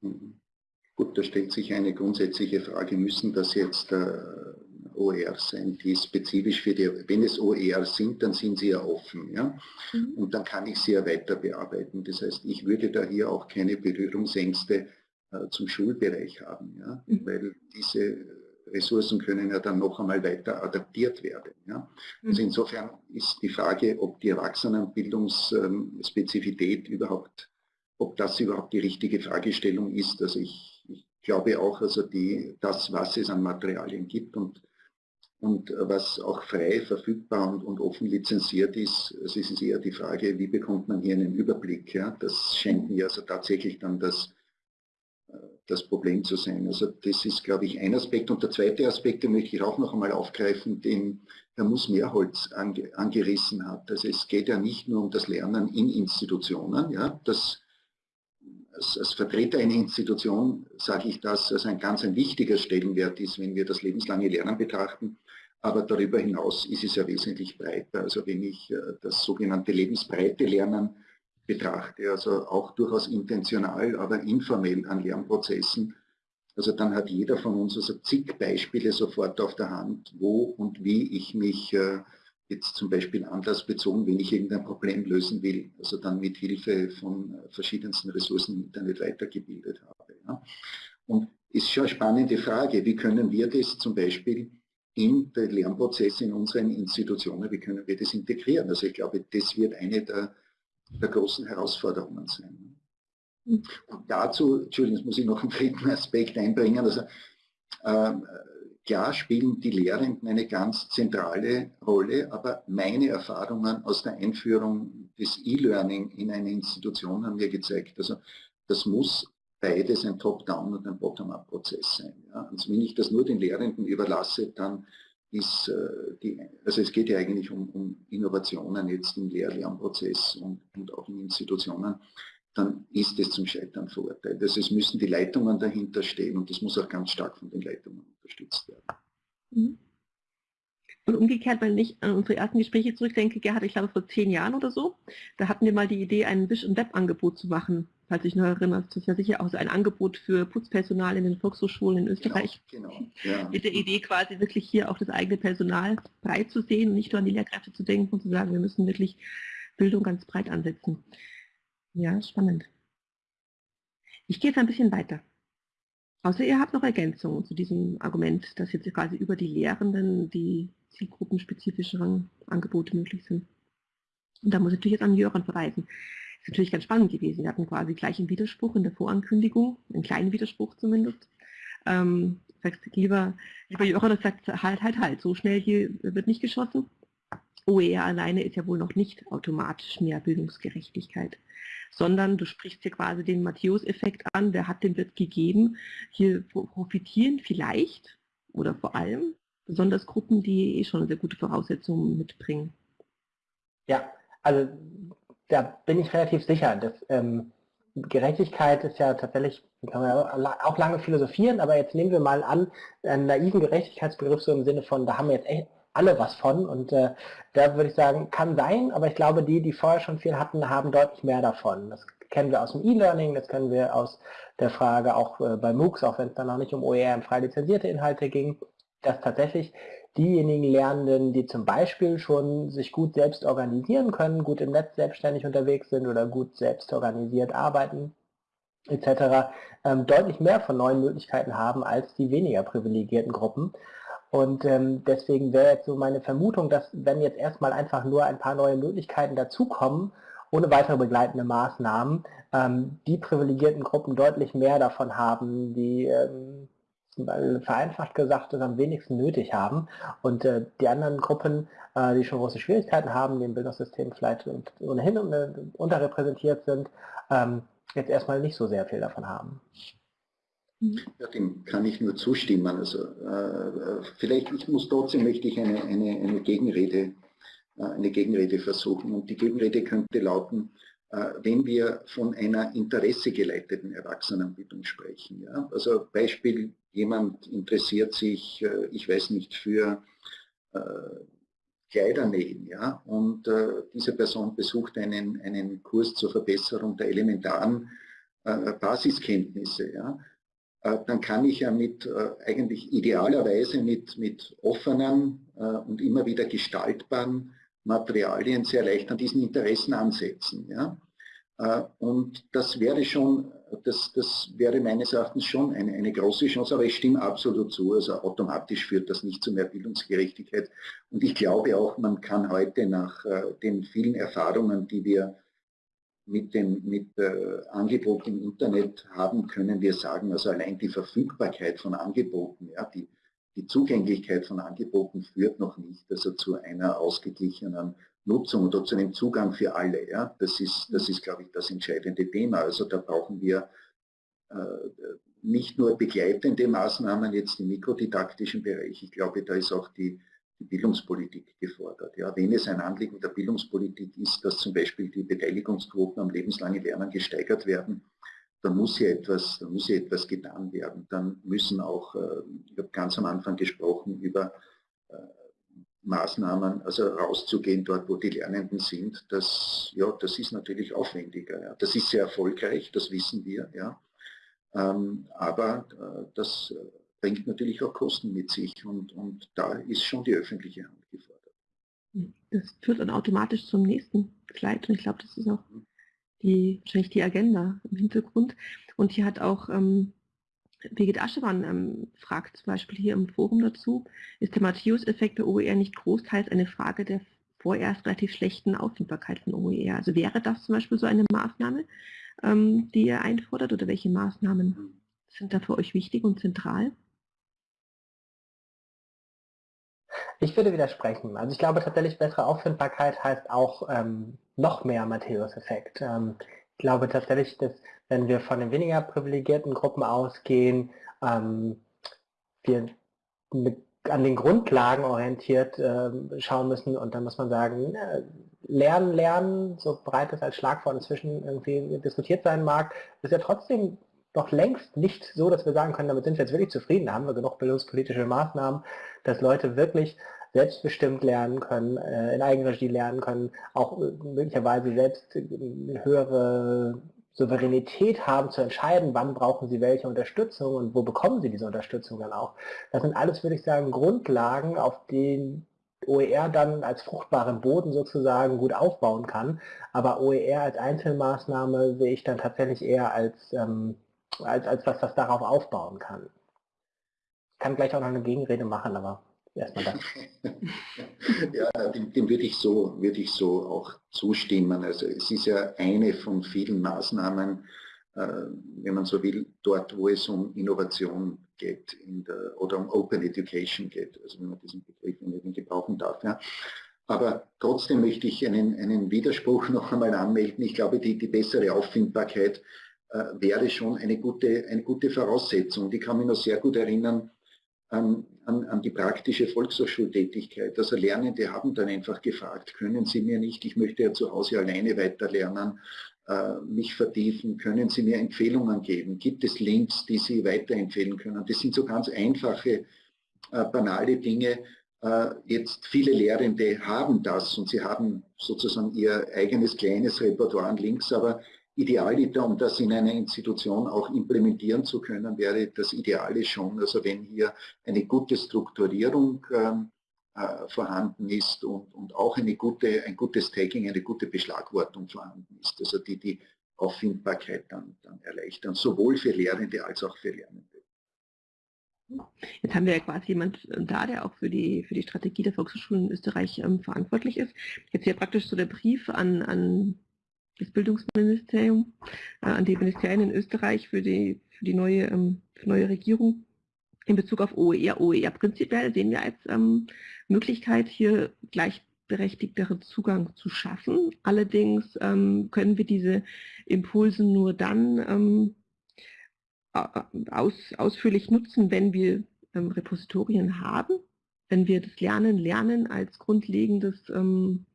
Mhm. Gut, da stellt sich eine grundsätzliche Frage, müssen das jetzt äh, OER sein, die spezifisch für die, wenn es OER sind, dann sind sie ja offen. Ja? Mhm. Und dann kann ich sie ja weiter bearbeiten. Das heißt, ich würde da hier auch keine Berührungsängste äh, zum Schulbereich haben, ja? Mhm. weil diese Ressourcen können ja dann noch einmal weiter adaptiert werden. Ja? Also mhm. insofern ist die Frage, ob die Erwachsenenbildungsspezifität überhaupt, ob das überhaupt die richtige Fragestellung ist. Also ich, ich glaube auch, also die, das, was es an Materialien gibt und und was auch frei verfügbar und, und, offen lizenziert ist, es ist eher die Frage, wie bekommt man hier einen Überblick. Ja? Das scheint mir also tatsächlich dann das, äh, das Problem zu sein. Also das ist, glaube ich, ein Aspekt. Und der zweite Aspekt, den möchte ich auch noch einmal aufgreifen, den Herr Muss-Mehrholz ange, angerissen hat. Also es geht ja nicht nur um das Lernen in Institutionen. Ja? Das, als, als, Vertreter einer Institution sage ich das, dass ein ganz ein wichtiger Stellenwert ist, wenn wir das lebenslange Lernen betrachten. Aber darüber hinaus ist es ja wesentlich breiter. Also wenn ich äh, das sogenannte lebensbreite Lernen betrachte, also auch durchaus intentional, aber informell an Lernprozessen, also dann hat jeder von uns also zig Beispiele sofort auf der Hand, wo und wie ich mich äh, jetzt zum Beispiel anlassbezogen, wenn ich irgendein Problem lösen will, also dann mit Hilfe von äh, verschiedensten Ressourcen im Internet weitergebildet habe. Ja. Und ist schon eine spannende Frage, wie können wir das zum Beispiel in den Lernprozess in unseren Institutionen, wie können wir das integrieren? Also ich glaube, das wird eine der, der großen Herausforderungen sein. Und dazu, Entschuldigung, jetzt muss ich noch einen dritten [laughs] Aspekt einbringen. Also, äh, klar spielen die Lehrenden eine ganz zentrale Rolle, aber meine Erfahrungen aus der Einführung des E-Learning in eine Institution haben mir gezeigt, also das muss beides ein Top-Down und ein Bottom-Up-Prozess sein. Ja. Also wenn ich das nur den Lehrenden überlasse, dann ist äh, die, also es geht ja eigentlich um, um Innovationen jetzt im Lehr-Lernprozess und, und, auch in Institutionen, dann ist es zum Scheitern verurteilt. Also es müssen die Leitungen dahinter stehen und das muss auch ganz stark von den Leitungen unterstützt werden. Mhm. Und umgekehrt, wenn ich an unsere ersten Gespräche zurückdenke, Gerhard, ich glaube vor zehn Jahren oder so, da hatten wir mal die Idee, ein Wish- und Web-Angebot zu machen falls ich noch erinnere, das ist ja sicher auch so ein Angebot für Putzpersonal in den Volkshochschulen in Österreich. Genau, genau. Ja. [laughs] Mit der Idee quasi wirklich hier auch das eigene Personal breit zu sehen und nicht nur an die Lehrkräfte zu denken und zu sagen, wir müssen wirklich Bildung ganz breit ansetzen. Ja, spannend. Ich gehe jetzt ein bisschen weiter. Außer ihr habt noch Ergänzungen zu diesem Argument, dass jetzt quasi über die Lehrenden die zielgruppenspezifischen Angebote möglich sind. Und da muss ich natürlich jetzt an Jöran verweisen ist natürlich ganz spannend gewesen. Wir hatten quasi gleich einen Widerspruch in der Vorankündigung, einen kleinen Widerspruch zumindest. Ähm, sagst lieber, lieber Jochen, das sagt halt, halt, halt, so schnell hier wird nicht geschossen. OER alleine ist ja wohl noch nicht automatisch mehr Bildungsgerechtigkeit, sondern du sprichst hier quasi den Matthäus-Effekt an, der hat den wird gegeben. Hier profitieren vielleicht oder vor allem besonders Gruppen, die eh schon sehr gute Voraussetzungen mitbringen. Ja, also da bin ich relativ sicher. Dass, ähm, Gerechtigkeit ist ja tatsächlich, kann man auch lange philosophieren, aber jetzt nehmen wir mal an, einen naiven Gerechtigkeitsbegriff so im Sinne von, da haben wir jetzt echt alle was von und äh, da würde ich sagen, kann sein, aber ich glaube, die, die vorher schon viel hatten, haben deutlich mehr davon. Das kennen wir aus dem E-Learning, das kennen wir aus der Frage auch äh, bei MOOCs, auch wenn es dann noch nicht um OER frei lizenzierte Inhalte ging, dass tatsächlich diejenigen Lernenden, die zum Beispiel schon sich gut selbst organisieren können, gut im Netz selbstständig unterwegs sind oder gut selbst organisiert arbeiten, etc., ähm, deutlich mehr von neuen Möglichkeiten haben als die weniger privilegierten Gruppen. Und ähm, deswegen wäre jetzt so meine Vermutung, dass wenn jetzt erstmal einfach nur ein paar neue Möglichkeiten dazukommen, ohne weitere begleitende Maßnahmen, ähm, die privilegierten Gruppen deutlich mehr davon haben, die ähm, vereinfacht gesagt das am wenigsten nötig haben und äh, die anderen Gruppen, äh, die schon große Schwierigkeiten haben, die im Bildungssystem vielleicht ohnehin äh, unterrepräsentiert sind, ähm, jetzt erstmal nicht so sehr viel davon haben. Ja, dem kann ich nur zustimmen. Also äh, vielleicht, ich muss trotzdem möchte ich eine, eine, eine Gegenrede, äh, eine Gegenrede versuchen und die Gegenrede könnte lauten, äh, wenn wir von einer interessegeleiteten Erwachsenenbildung sprechen. Ja? Also Beispiel, jemand interessiert sich, äh, ich weiß nicht, für äh, Kleidernähen, ja, und äh, diese Person besucht einen, einen Kurs zur Verbesserung der elementaren Basiskenntnisse, ja, dann kann ich ja mit äh, eigentlich idealerweise mit, mit offenen äh, und immer wieder gestaltbaren Materialien sehr leicht an diesen Interessen ansetzen. Ja? Und das wäre schon, das, das wäre meines Erachtens schon eine, eine große Chance, aber ich stimme absolut zu, also automatisch führt das nicht zu mehr Bildungsgerechtigkeit. Und ich glaube auch, man kann heute nach den vielen Erfahrungen, die wir mit dem mit, äh, Angebot im Internet haben, können wir sagen, also allein die Verfügbarkeit von Angeboten, ja, die, die Zugänglichkeit von Angeboten führt noch nicht also zu einer ausgeglichenen Nutzung oder zu einem Zugang für alle. Ja. Das ist, das ist glaube ich, das entscheidende Thema. Also da brauchen wir äh, nicht nur begleitende Maßnahmen jetzt im mikrodidaktischen Bereich. Ich glaube, da ist auch die die Bildungspolitik gefordert. Ja, wenn es ein Anliegen der Bildungspolitik ist, dass zum Beispiel die Beteiligungsquoten am lebenslangen Lernen gesteigert werden, dann muss hier etwas, dann muss hier etwas getan werden. Dann müssen auch, äh, ich habe ganz am Anfang gesprochen über äh, Maßnahmen, also rauszugehen dort, wo die Lernenden sind, das, ja, das ist natürlich aufwendiger. Ja. Das ist sehr erfolgreich, das wissen wir. Ja. Ähm, aber äh, das bringt natürlich auch Kosten mit sich und, und da ist schon die öffentliche Hand gefordert. Das führt dann automatisch zum nächsten Slide und ich glaube, das ist auch die, wahrscheinlich die Agenda im Hintergrund. Und hier hat auch ähm, Birgit Aschemann ähm, fragt zum Beispiel hier im Forum dazu, ist der Matthäus-Effekt bei OER nicht großteils eine Frage der vorerst relativ schlechten Auffindbarkeit von OER? Also wäre das zum Beispiel so eine Maßnahme, ähm, die ihr einfordert oder welche Maßnahmen mhm. sind da für euch wichtig und zentral? Ich würde widersprechen. Also ich glaube tatsächlich, bessere Auffindbarkeit heißt auch ähm, noch mehr Matthäus-Effekt. Ähm, ich glaube tatsächlich, dass wenn wir von den weniger privilegierten Gruppen ausgehen, ähm, wir mit, an den Grundlagen orientiert äh, schauen müssen und dann muss man sagen, äh, lernen, lernen, so breit es als Schlagwort inzwischen irgendwie diskutiert sein mag, ist ja trotzdem noch längst nicht so, dass wir sagen können, damit sind wir jetzt wirklich zufrieden, da haben wir genug bildungspolitische Maßnahmen, dass Leute wirklich selbstbestimmt lernen können, äh, in Eigenregie lernen können, auch äh, möglicherweise selbst eine höhere Souveränität haben zu entscheiden, wann brauchen sie welche Unterstützung und wo bekommen sie diese Unterstützung dann auch. Das sind alles, würde ich sagen, Grundlagen, auf denen OER dann als fruchtbaren Boden sozusagen gut aufbauen kann. Aber OER als Einzelmaßnahme sehe ich dann tatsächlich eher als, ähm, als, als was, was darauf aufbauen kann. Ich kann gleich auch noch eine Gegenrede machen, aber erstmal das. [laughs] ja, dem, dem, würde ich, so, würde ich so auch zustimmen. Also es ist ja eine von vielen Maßnahmen, äh, wenn man so will, dort, wo es um Innovation geht der, oder um Open Education geht, also wenn man diesen Begriff nicht gebrauchen darf. Ja. Aber trotzdem möchte ich einen, einen Widerspruch [laughs] noch einmal anmelden. Ich glaube, die, die bessere Auffindbarkeit wäre schon eine gute, eine gute Voraussetzung. Die kann mich noch sehr gut erinnern an, an, an die praktische Volkshochschultätigkeit. Also Lernende haben dann einfach gefragt, können Sie mir nicht, ich möchte ja zu Hause alleine weiterlernen, äh, mich vertiefen, können Sie mir Empfehlungen geben? Gibt es Links, die Sie weiterempfehlen können? Das sind so ganz einfache, äh, banale Dinge. Äh, jetzt viele Lehrende haben das und sie haben sozusagen ihr eigenes kleines Repertoire an Links, aber Idealiter, um das in einer Institution auch implementieren zu können, wäre das Ideale schon, also wenn hier eine gute Strukturierung ähm, äh, vorhanden ist und, und auch eine gute, ein gutes Tagging, eine gute Beschlagwortung vorhanden ist, also die die Auffindbarkeit dann, dann erleichtern, sowohl für Lehrende als auch für Lernende. Jetzt haben wir ja quasi jemand da, der auch für die, für die Strategie der Volkshochschulen in Österreich ähm, verantwortlich ist. Jetzt hier praktisch so der Brief an, an das Bildungsministerium, äh, an die Ministerien in Österreich für die, für die neue, ähm, für neue Regierung in Bezug auf OER. OER prinzipiell sehen wir als ähm, Möglichkeit, hier gleichberechtigteren Zugang zu schaffen. Allerdings ähm, können wir diese Impulse nur dann ähm, aus, ausführlich nutzen, wenn wir ähm, Repositorien haben, wenn wir das Lernen lernen als grundlegendes ähm,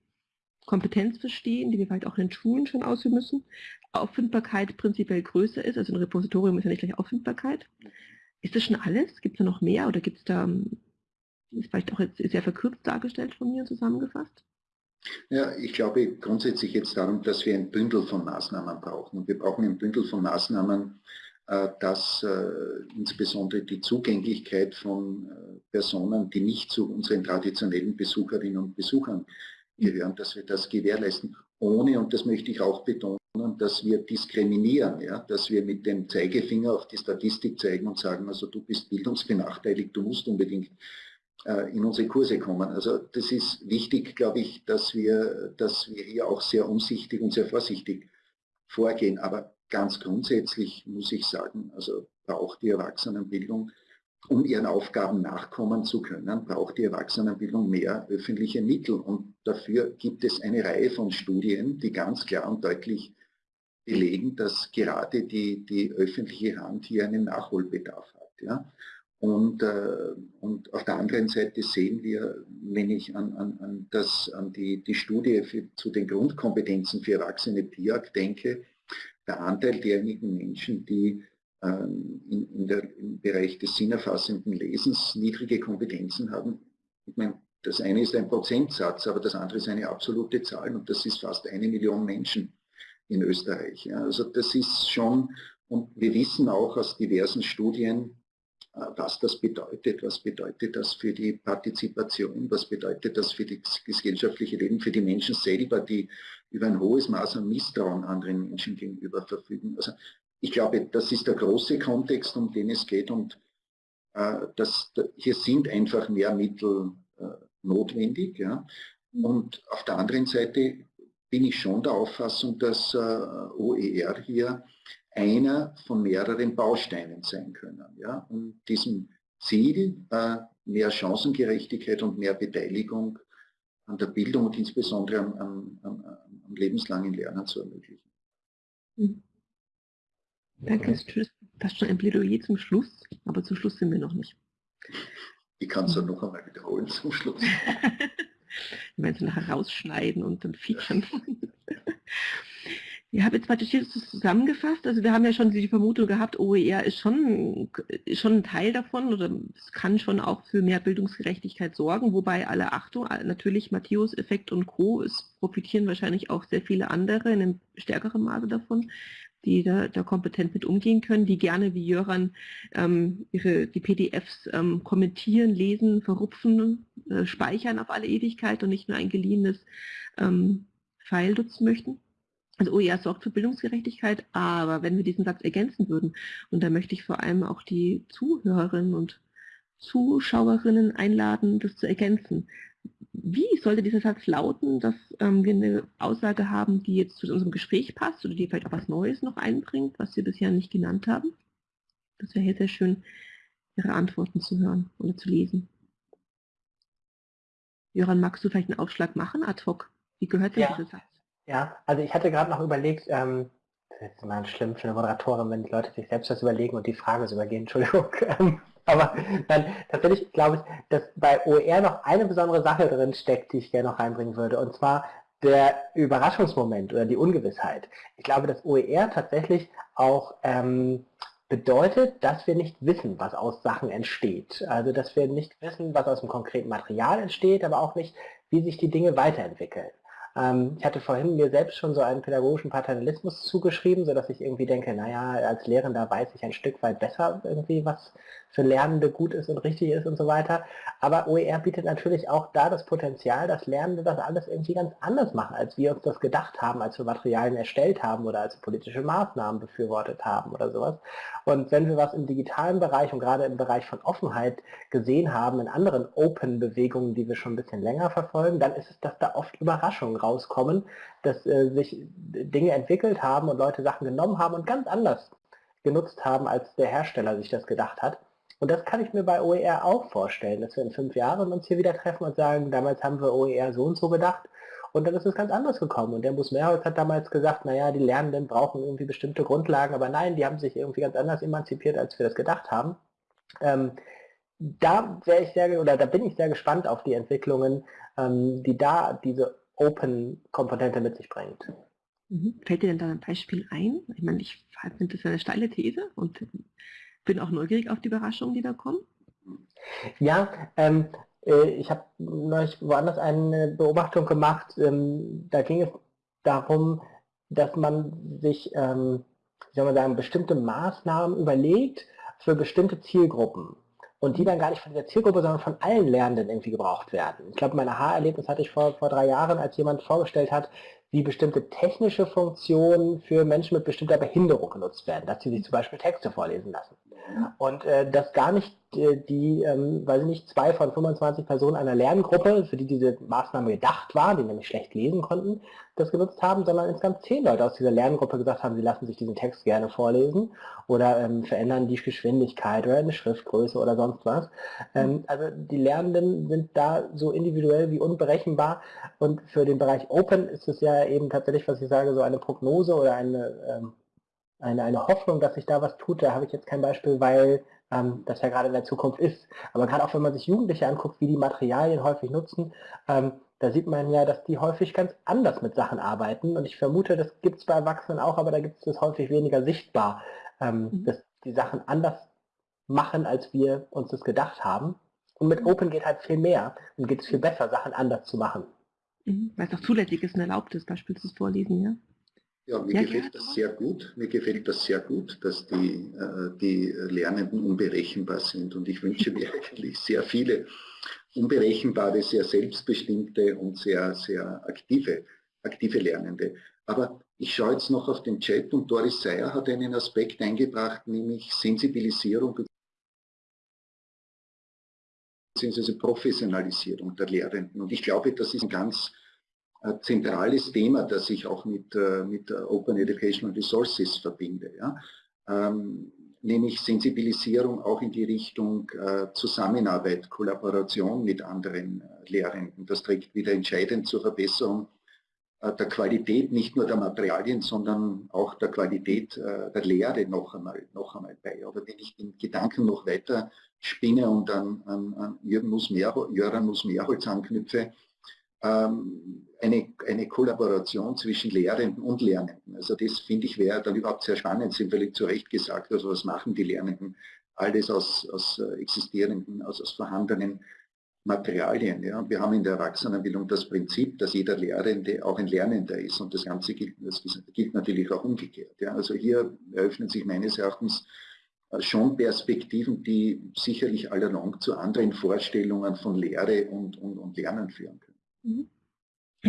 Kompetenz verstehen, die wir vielleicht auch in den Schulen schon ausüben müssen, Auffindbarkeit prinzipiell größer ist, also ein Repositorium ist ja nicht gleich Auffindbarkeit. Ist das schon alles? Gibt es da noch mehr oder gibt es da, ist vielleicht auch jetzt sehr verkürzt dargestellt von mir zusammengefasst? Ja, ich glaube grundsätzlich jetzt darum, dass wir ein Bündel von Maßnahmen brauchen. Und wir brauchen ein Bündel von Maßnahmen, äh, dass äh, insbesondere die Zugänglichkeit von äh, Personen, die nicht zu unseren traditionellen Besucherinnen und Besuchern gehören, dass wir das gewährleisten, ohne, und das möchte ich auch betonen, dass wir diskriminieren, ja, dass wir mit dem Zeigefinger auf die Statistik zeigen und sagen, also du bist bildungsbenachteiligt, du musst unbedingt in unsere Kurse kommen. Also das ist wichtig, glaube ich, dass wir, dass wir hier auch sehr umsichtig und sehr vorsichtig vorgehen. Aber ganz grundsätzlich muss ich sagen, also braucht die Erwachsenenbildung, um ihren Aufgaben nachkommen zu können, braucht die Erwachsenenbildung mehr öffentliche Mittel. Und dafür gibt es eine Reihe von Studien, die ganz klar und deutlich belegen, dass gerade die, die öffentliche Hand hier einen Nachholbedarf hat. Ja? Und, äh, und auf der anderen Seite sehen wir, wenn ich an, an, an, das, an die, die Studie für, zu den Grundkompetenzen für Erwachsene PIAC denke, der Anteil derjenigen Menschen, die in, in der, im Bereich des sinnerfassenden Lesens niedrige Kompetenzen haben. Ich meine, das eine ist ein Prozentsatz, aber das andere ist eine absolute Zahl und das ist fast eine Million Menschen in Österreich. Ja, also das ist schon, und wir wissen auch aus diversen Studien, äh, was das bedeutet, was bedeutet das für die Partizipation, was bedeutet das für das gesellschaftliche Leben, für die Menschen selber, die über ein hohes Maß an Misstrauen anderen Menschen gegenüber verfügen. Also ich glaube, das ist der große Kontext, um den es geht und äh, das, hier sind einfach mehr Mittel äh, notwendig. Ja. Und auf der anderen Seite bin ich schon der Auffassung, dass äh, OER hier einer von mehreren Bausteinen sein können. Ja, um diesem Ziel äh, mehr Chancengerechtigkeit und mehr Beteiligung an der Bildung und insbesondere am, am, am, am lebenslangen Lernen zu ermöglichen. Mhm. Danke, es ist fast schon ein Plädoyer zum Schluss, aber zum Schluss sind wir noch nicht. Ich kann es dann noch einmal wiederholen zum Schluss. wir werden es nachher rausschneiden und dann featuren. [laughs] Ich habe jetzt praktisch hier zusammengefasst. Also wir haben ja schon die Vermutung gehabt, OER ist schon, schon ein Teil davon oder es kann schon auch für mehr Bildungsgerechtigkeit sorgen, wobei alle Achtung, natürlich Matthäus-Effekt und Co. Es profitieren wahrscheinlich auch sehr viele andere in einem stärkeren Maße davon, die da, da kompetent mit umgehen können, die gerne wie Jöran ähm, ihre, die PDFs ähm, kommentieren, lesen, verrupfen, äh, speichern auf alle Ewigkeit und nicht nur ein geliehenes ähm, File nutzen möchten. Also OER sorgt für Bildungsgerechtigkeit, aber wenn wir diesen Satz ergänzen würden, und da möchte ich vor allem auch die Zuhörerinnen und Zuschauerinnen einladen, das zu ergänzen. Wie sollte dieser Satz lauten, dass ähm, wir eine Aussage haben, die jetzt zu unserem Gespräch passt oder die vielleicht auch was Neues noch einbringt, was wir bisher nicht genannt haben? Das wäre hier sehr schön, Ihre Antworten zu hören oder zu lesen. Jöran, magst du vielleicht einen Aufschlag machen, ad hoc? Wie gehört dir ja. dieser Satz? Ja, also ich hatte gerade noch überlegt, ähm, das ist immer schlimm für eine Moderatorin, wenn die Leute sich selbst das überlegen und die Frage so übergehen, [laughs] Entschuldigung. Aber dann tatsächlich glaube ich, dass bei OER noch eine besondere Sache drin steckt, die ich gerne noch reinbringen würde, und zwar der Überraschungsmoment oder die Ungewissheit. Ich glaube, dass OER tatsächlich auch ähm, bedeutet, dass wir nicht wissen, was aus Sachen entsteht. Also dass wir nicht wissen, was aus dem konkreten Material entsteht, aber auch nicht, wie sich die Dinge weiterentwickeln. Ähm, ich hatte vorhin mir selbst schon so einen pädagogischen Paternalismus zugeschrieben, sodass ich irgendwie denke, naja, als Lehrender weiß ich ein Stück weit besser irgendwie, was für Lernende gut ist und richtig ist und so weiter. Aber OER bietet natürlich auch da das Potenzial, dass Lernende das alles irgendwie ganz anders machen, als wir uns das gedacht haben, als wir Materialien erstellt haben oder als wir politische Maßnahmen befürwortet haben oder sowas. Und wenn wir was im digitalen Bereich und gerade im Bereich von Offenheit gesehen haben, in anderen Open-Bewegungen, die wir schon ein bisschen länger verfolgen, dann ist es, dass da oft Überraschungen rauskommen, dass äh, sich Dinge entwickelt haben und Leute Sachen genommen haben und ganz anders genutzt haben, als der Hersteller sich das gedacht hat. Und das kann ich mir bei OER auch vorstellen, dass wir in fünf Jahren uns hier wieder treffen und sagen, damals haben wir OER so und so gedacht und dann ist es ganz anders gekommen. Und der Bus Mehrholz hat damals gesagt, naja, die Lernenden brauchen irgendwie bestimmte Grundlagen, aber nein, die haben sich irgendwie ganz anders emanzipiert, als wir das gedacht haben. Ähm, da wäre ich sehr, oder da bin ich sehr gespannt auf die Entwicklungen, ähm, die da diese Open-Komponente mit sich bringt. Mhm. Fällt dir denn da ein Beispiel ein? Ich meine, ich finde das eine steile These und bin auch neugierig auf die Überraschungen, die da kommen. Ja, ähm, äh, ich habe neulich woanders eine Beobachtung gemacht. Ähm, da ging es darum, dass man sich ähm, wie soll man sagen, bestimmte Maßnahmen überlegt für bestimmte Zielgruppen und die dann gar nicht von der Zielgruppe, sondern von allen Lernenden irgendwie gebraucht werden. Ich glaube, mein Aha-Erlebnis hatte ich vor, vor drei Jahren, als jemand vorgestellt hat, wie bestimmte technische Funktionen für Menschen mit bestimmter Behinderung genutzt werden, dass sie sich zum Beispiel Texte vorlesen lassen. Und äh, dass gar nicht äh, die, ähm, weiß ich nicht, zwei von 25 Personen einer Lerngruppe, für die diese Maßnahme gedacht war, die nämlich schlecht lesen konnten, das genutzt haben, sondern insgesamt zehn Leute aus dieser Lerngruppe gesagt haben, sie lassen sich diesen Text gerne vorlesen oder ähm, verändern die Geschwindigkeit oder eine Schriftgröße oder sonst was. Ähm, also die Lernenden sind da so individuell wie unberechenbar und für den Bereich Open ist es ja eben tatsächlich, was ich sage, so eine Prognose oder eine ähm, eine, eine Hoffnung, dass sich da was tut, da habe ich jetzt kein Beispiel, weil ähm, das ja gerade in der Zukunft ist. Aber gerade auch wenn man sich Jugendliche anguckt, wie die Materialien häufig nutzen, ähm, da sieht man ja, dass die häufig ganz anders mit Sachen arbeiten. Und ich vermute, das gibt es bei Erwachsenen auch, aber da gibt es das häufig weniger sichtbar, ähm, mhm. dass die Sachen anders machen, als wir uns das gedacht haben. Und mit mhm. Open geht halt viel mehr und geht es viel besser, Sachen anders zu machen. Mhm. Weil es auch zulässig ist und erlaubt ist, beispielsweise Vorlesen, ja? Ja, mir ja, gefällt das sehr gut. Mir gefällt das sehr gut, dass die, äh, die Lernenden unberechenbar sind. Und ich wünsche mir [laughs] eigentlich sehr viele unberechenbare, sehr selbstbestimmte und sehr, sehr aktive, aktive Lernende. Aber ich schaue jetzt noch auf den Chat und Doris Seyer hat einen Aspekt eingebracht, nämlich Sensibilisierung bzw. Professionalisierung der Lehrenden. Und ich glaube, das ist ein ganz zentrales Thema, das ich auch mit, äh, mit Open Educational Resources verbinde. Ja? Ähm, nämlich Sensibilisierung auch in die Richtung äh, Zusammenarbeit, Kollaboration mit anderen äh, Lehrenden. Das trägt wieder entscheidend zur Verbesserung äh, der Qualität nicht nur der Materialien, sondern auch der Qualität äh, der Lehre noch einmal, noch einmal bei. Aber wenn ich den Gedanken noch weiter spinne und an, an, an Jürgen Nuss-Mehrholz anknüpfe, ähm, eine, eine Kollaboration zwischen Lehrenden und Lernenden. Also das finde ich wäre dann überhaupt sehr spannend, sind völlig zu Recht gesagt, also was machen die Lernenden? Alles aus, aus äh, existierenden, aus, aus vorhandenen Materialien. Ja. Wir haben in der Erwachsenenbildung das Prinzip, dass jeder Lehrende auch ein Lernender ist und das Ganze gilt, das gilt natürlich auch umgekehrt. Ja. Also hier eröffnen sich meines Erachtens äh, schon Perspektiven, die sicherlich allalong zu anderen Vorstellungen von Lehre und, und, und Lernen führen können. Mhm.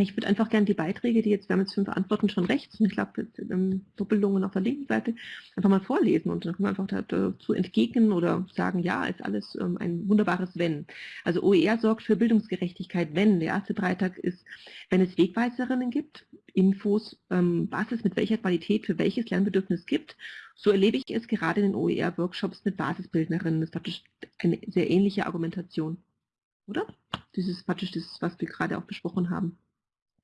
Ich würde einfach gerne die Beiträge, die jetzt, wir haben jetzt fünf Antworten schon rechts, und ich glaube, ähm, Doppelungen auf der linken Seite, einfach mal vorlesen und dann können wir einfach dazu entgegnen oder sagen, ja, ist alles ähm, ein wunderbares Wenn. Also OER sorgt für Bildungsgerechtigkeit, wenn. Der erste Beitrag ist, wenn es Wegweiserinnen gibt, Infos, ähm, was es mit welcher Qualität für welches Lernbedürfnis gibt. So erlebe ich es gerade in den OER-Workshops mit Basisbildnerinnen. Das ist praktisch eine sehr ähnliche Argumentation. Oder? Ist praktisch das, was wir gerade auch besprochen haben.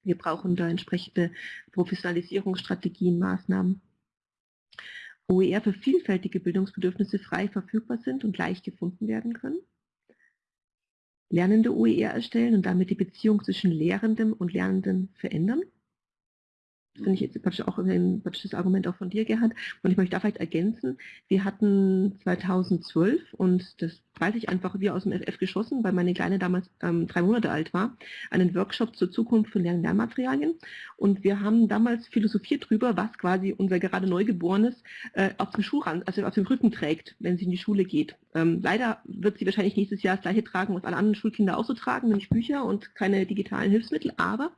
Wir brauchen da entsprechende Professionalisierungsstrategien, Maßnahmen. OER für vielfältige Bildungsbedürfnisse frei verfügbar sind und leicht gefunden werden können. Lernende OER erstellen und damit die Beziehung zwischen Lehrendem und Lernenden verändern. Das finde ich jetzt auch ein praktisches Argument auch von dir, Gerhard. Und ich möchte da vielleicht ergänzen, wir hatten 2012, und das weiß ich einfach wie aus dem FF geschossen, weil meine Kleine damals ähm, drei Monate alt war, einen Workshop zur Zukunft von Lern- Lernmaterialien. Und wir haben damals philosophiert drüber, was quasi unser gerade Neugeborenes äh, auf dem Schuhrand, also auf dem Rücken trägt, wenn sie in die Schule geht. Ähm, leider wird sie wahrscheinlich nächstes Jahr das gleiche tragen, was alle anderen Schulkinder auch so tragen, nämlich Bücher und keine digitalen Hilfsmittel, aber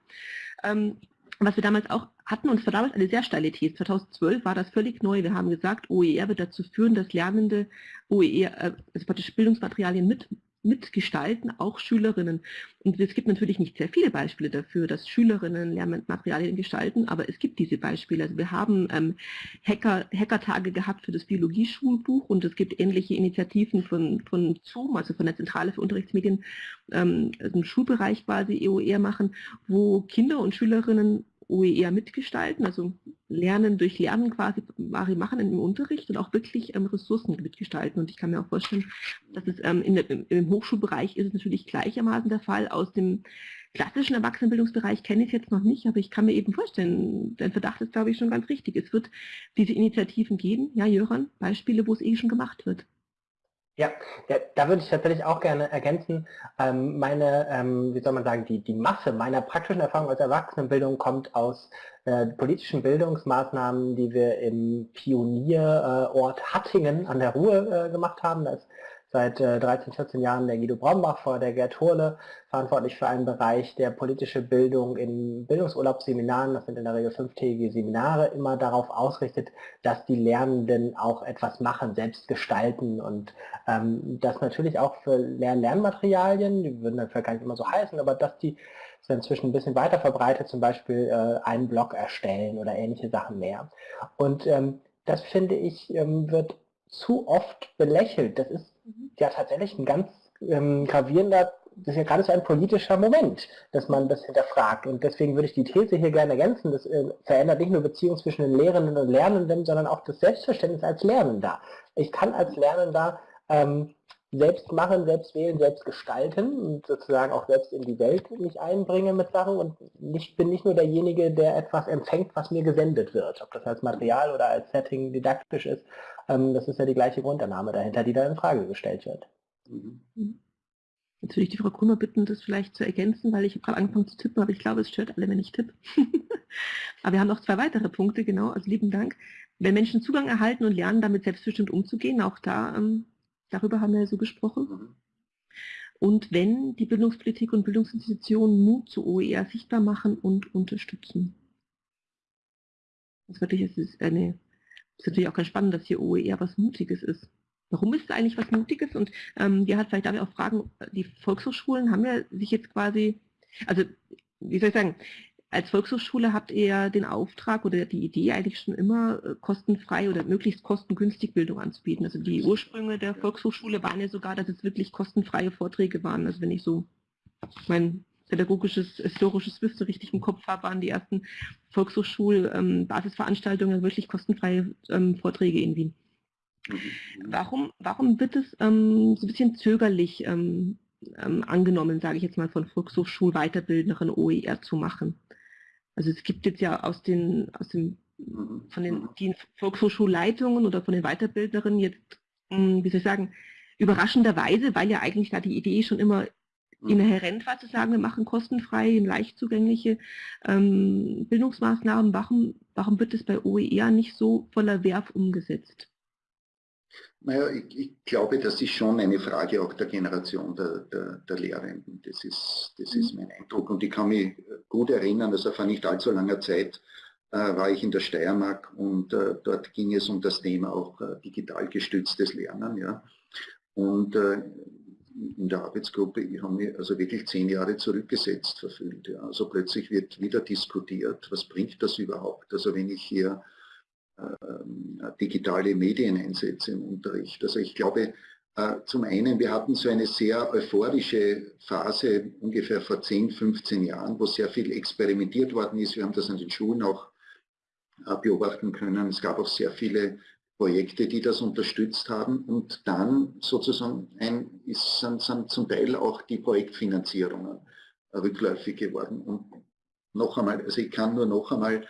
ähm, was wir damals auch hatten, und es war damals eine sehr steile These, 2012 war das völlig neu, wir haben gesagt, OER wird dazu führen, dass Lernende OER, äh, also praktisch Bildungsmaterialien mit mitgestalten, auch Schülerinnen. Und es gibt natürlich nicht sehr viele Beispiele dafür, dass Schülerinnen Lernmaterialien gestalten, aber es gibt diese Beispiele. Also wir haben ähm, Hacker, Hackertage gehabt für das Biologieschulbuch und es gibt ähnliche Initiativen von, von ZOOM, also von der Zentrale für Unterrichtsmedien, ähm, also im Schulbereich quasi EOR machen, wo Kinder und Schülerinnen OER mitgestalten, also Lernen durch Lernen quasi Mari machen im Unterricht und auch wirklich ähm, Ressourcen mitgestalten. Und ich kann mir auch vorstellen, dass es ähm, in der, im Hochschulbereich ist es natürlich gleichermaßen der Fall. Aus dem klassischen Erwachsenenbildungsbereich kenne ich es jetzt noch nicht, aber ich kann mir eben vorstellen, dein Verdacht ist, glaube ich, schon ganz richtig. Es wird diese Initiativen geben, ja, Jöran, Beispiele, wo es eh schon gemacht wird. Ja, ja, da würde ich tatsächlich auch gerne ergänzen, ähm, meine, ähm, wie soll man sagen, die, die Masse meiner praktischen Erfahrung als Erwachsenenbildung kommt aus äh, politischen Bildungsmaßnahmen, die wir im Pionierort Hattingen an der Ruhr äh, gemacht haben. Das seit 13, äh, 14 Jahren der Guido Brombach vor der Gerd Hurle, verantwortlich für einen Bereich der politische Bildung in Bildungsurlaubsseminaren, das sind in der Regel fünftägige Seminare, immer darauf ausrichtet, dass die Lernenden auch etwas machen, selbst gestalten und ähm, das natürlich auch für Lern-Lernmaterialien, die würden dann vielleicht gar nicht immer so heißen, aber dass die sind inzwischen ein bisschen weiter verbreitet, zum Beispiel äh, einen Blog erstellen oder ähnliche Sachen mehr. Und ähm, das finde ich, ähm, wird zu oft belächelt. Das ist. Ja tatsächlich ein ganz ähm, gravierender, das ist ja gerade so ein politischer Moment, dass man das hinterfragt. Und deswegen würde ich die These hier gerne ergänzen, das äh, verändert nicht nur Beziehungen zwischen den Lehrenden und Lernenden, sondern auch das Selbstverständnis als Lernender. Ich kann als Lernender ähm, selbst machen, selbst wählen, selbst gestalten und sozusagen auch selbst in die Welt mich einbringen mit Sachen und ich bin nicht nur derjenige, der etwas empfängt, was mir gesendet wird, ob das als Material oder als Setting didaktisch ist. Ähm, das ist ja die gleiche Grundannahme dahinter, die da in Frage gestellt wird. Mhm. mhm. Jetzt würde ich die Frau Krümmer bitten, das vielleicht zu ergänzen, weil ich habe gerade angefangen zu tippen, aber ich glaube, es stört alle, wenn ich tippe. [laughs] aber wir haben noch zwei weitere Punkte, genau, also lieben Dank. Wenn Menschen Zugang erhalten und lernen, damit selbstbestimmt umzugehen, auch da ähm, Darüber haben wir ja so gesprochen. Mhm. Und wenn die Bildungspolitik und Bildungsinstitutionen Mut zu OER sichtbar machen und unterstützen. Das, wirklich, es ist, eine, ist natürlich auch ganz spannend, dass hier OER was Mutiges ist. Warum ist es eigentlich was Mutiges? Und ähm, ja, vielleicht darf ich auch fragen, die Volkshochschulen haben ja sich jetzt quasi, also wie soll ich sagen, als Volkshochschule habt ihr ja den Auftrag oder die Idee eigentlich schon immer äh, kostenfrei oder möglichst kostengünstig Bildung anzubieten. Also die Ursprünge der Volkshochschule waren ja sogar, dass es wirklich kostenfreie Vorträge waren. Also wenn ich so mein pädagogisches, historisches Wissen richtig im Kopf habe, waren die ersten Volkshochschul-Basisveranstaltungen wirklich kostenfreie ähm, Vorträge in Wien. Warum, warum wird es ähm, so ein bisschen zögerlich ähm, ähm, angenommen, sage ich jetzt mal, von Volkshochschul-Weiterbildnerin OER zu machen? Also es gibt jetzt ja aus den, aus dem, mhm. von den mhm. die Volkshochschulleitungen oder von den Weiterbildnerinnen jetzt, hm, wie soll ich sagen, überraschenderweise, weil ja eigentlich da die Idee schon immer mhm. Inhärent war zu sagen, wir machen kostenfreie, leicht zugängliche ähm, Bildungsmaßnahmen, warum, warum wird das bei OER nicht so voller Werf umgesetzt? Naja, ich, ich, glaube, das ist schon eine Frage auch der Generation der, der, der Lehrenden. Das ist, das ist mhm. mein Eindruck. Und ich kann mich gut erinnern, also vor nicht allzu langer Zeit äh, war ich in der Steiermark und äh, dort ging es um das Thema auch äh, digital gestütztes Lernen. Ja. Und äh, in der Arbeitsgruppe, ich habe mich also wirklich zehn Jahre zurückgesetzt verfühlt. Ja. Also plötzlich wird wieder diskutiert, was bringt das überhaupt? Also wenn ich hier ähm, digitale Medien einsetze im Unterricht. Also ich glaube, äh, zum einen, wir hatten so eine sehr euphorische Phase ungefähr vor 10, 15 Jahren, wo sehr viel experimentiert worden ist. Wir haben das an den Schulen auch äh, beobachten können. Es gab auch sehr viele Projekte, die das unterstützt haben. Und dann sozusagen ein, ist, sind, sind zum Teil auch die Projektfinanzierungen rückläufig geworden. Und noch einmal, also ich kann nur noch einmal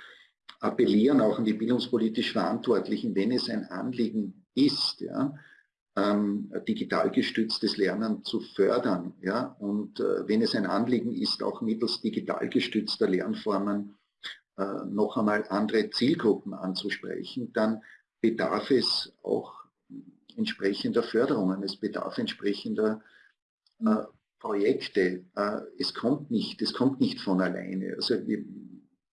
appellieren auch an die bildungspolitisch Verantwortlichen, wenn es ein Anliegen ist, ja, ähm, digital gestütztes Lernen zu fördern. Ja, und äh, wenn es ein Anliegen ist, auch mittels digital gestützter Lernformen äh, noch einmal andere Zielgruppen anzusprechen, dann bedarf es auch entsprechender Förderungen, es bedarf entsprechender äh, Projekte. Äh, es kommt nicht, es kommt nicht von alleine. Also wir,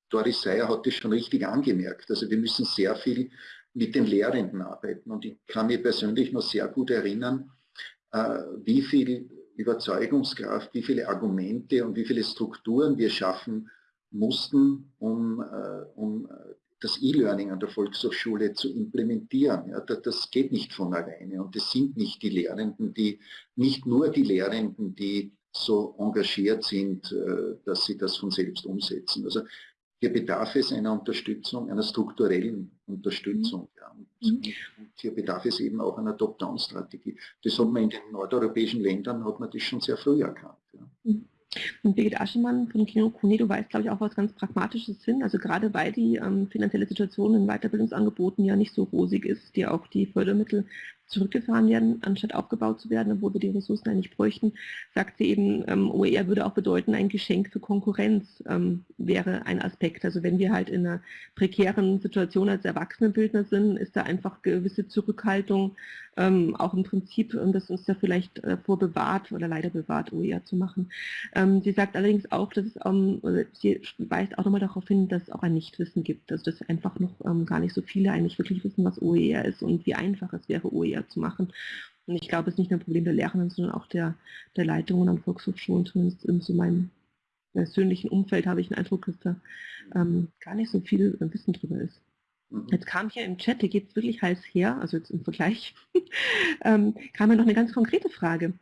Doris Seyer hat das schon richtig angemerkt. Also wir müssen sehr viel mit den Lehrenden arbeiten. Und ich kann mir persönlich noch sehr gut erinnern, äh, wie viel Überzeugungskraft, wie viele Argumente und wie viele Strukturen wir schaffen mussten, um, äh, um das E-Learning an der Volkshochschule zu implementieren. Ja, das geht nicht von alleine und es sind nicht die Lehrenden, die, nicht nur die Lehrenden, die so engagiert sind, äh, dass sie das von selbst umsetzen. Also hier bedarf es einer Unterstützung, einer strukturellen Unterstützung. Ja. Und, mhm. hier bedarf es eben auch einer Top-Down-Strategie. Das hat man in den nordeuropäischen Ländern, hat man das schon sehr früh erkannt. Ja. Mhm. Und Birgit Aschemann von Kino Cunedo weiß, glaube ich, auch was ganz Pragmatisches hin. Also gerade weil die ähm, finanzielle Situation in Weiterbildungsangeboten ja nicht so rosig ist, die auch die Fördermittel zurückgefahren werden, anstatt aufgebaut zu werden, obwohl wir die Ressourcen eigentlich bräuchten, sagt sie eben, ähm, OER würde auch bedeuten, ein Geschenk für Konkurrenz ähm, wäre ein Aspekt. Also wenn wir halt in einer prekären Situation als Erwachsenenbildner sind, ist da einfach gewisse Zurückhaltung ähm, auch im Prinzip, ähm, das uns da vielleicht äh, vorbewahrt oder leider bewahrt, OER zu machen. Ähm, sie sagt allerdings auch, dass es, ähm, sie weist auch nochmal darauf hin, dass es auch ein Nichtwissen gibt, also dass einfach noch gar nicht so viele eigentlich wirklich wissen, was OER ist und wie einfach es wäre, OER zu machen. Und ich glaube, es ist nicht nur ein Problem der Lehrenden, sondern auch der, der Leitungen an Volkshochschulen, zumindest in so meinem persönlichen Umfeld habe ich den Eindruck, dass da ähm, gar nicht so viel Wissen drüber ist. Mhm. Jetzt kam hier im Chat, hier geht es wirklich heiß her, also jetzt im Vergleich, [laughs] ähm, kam ja noch eine ganz konkrete Frage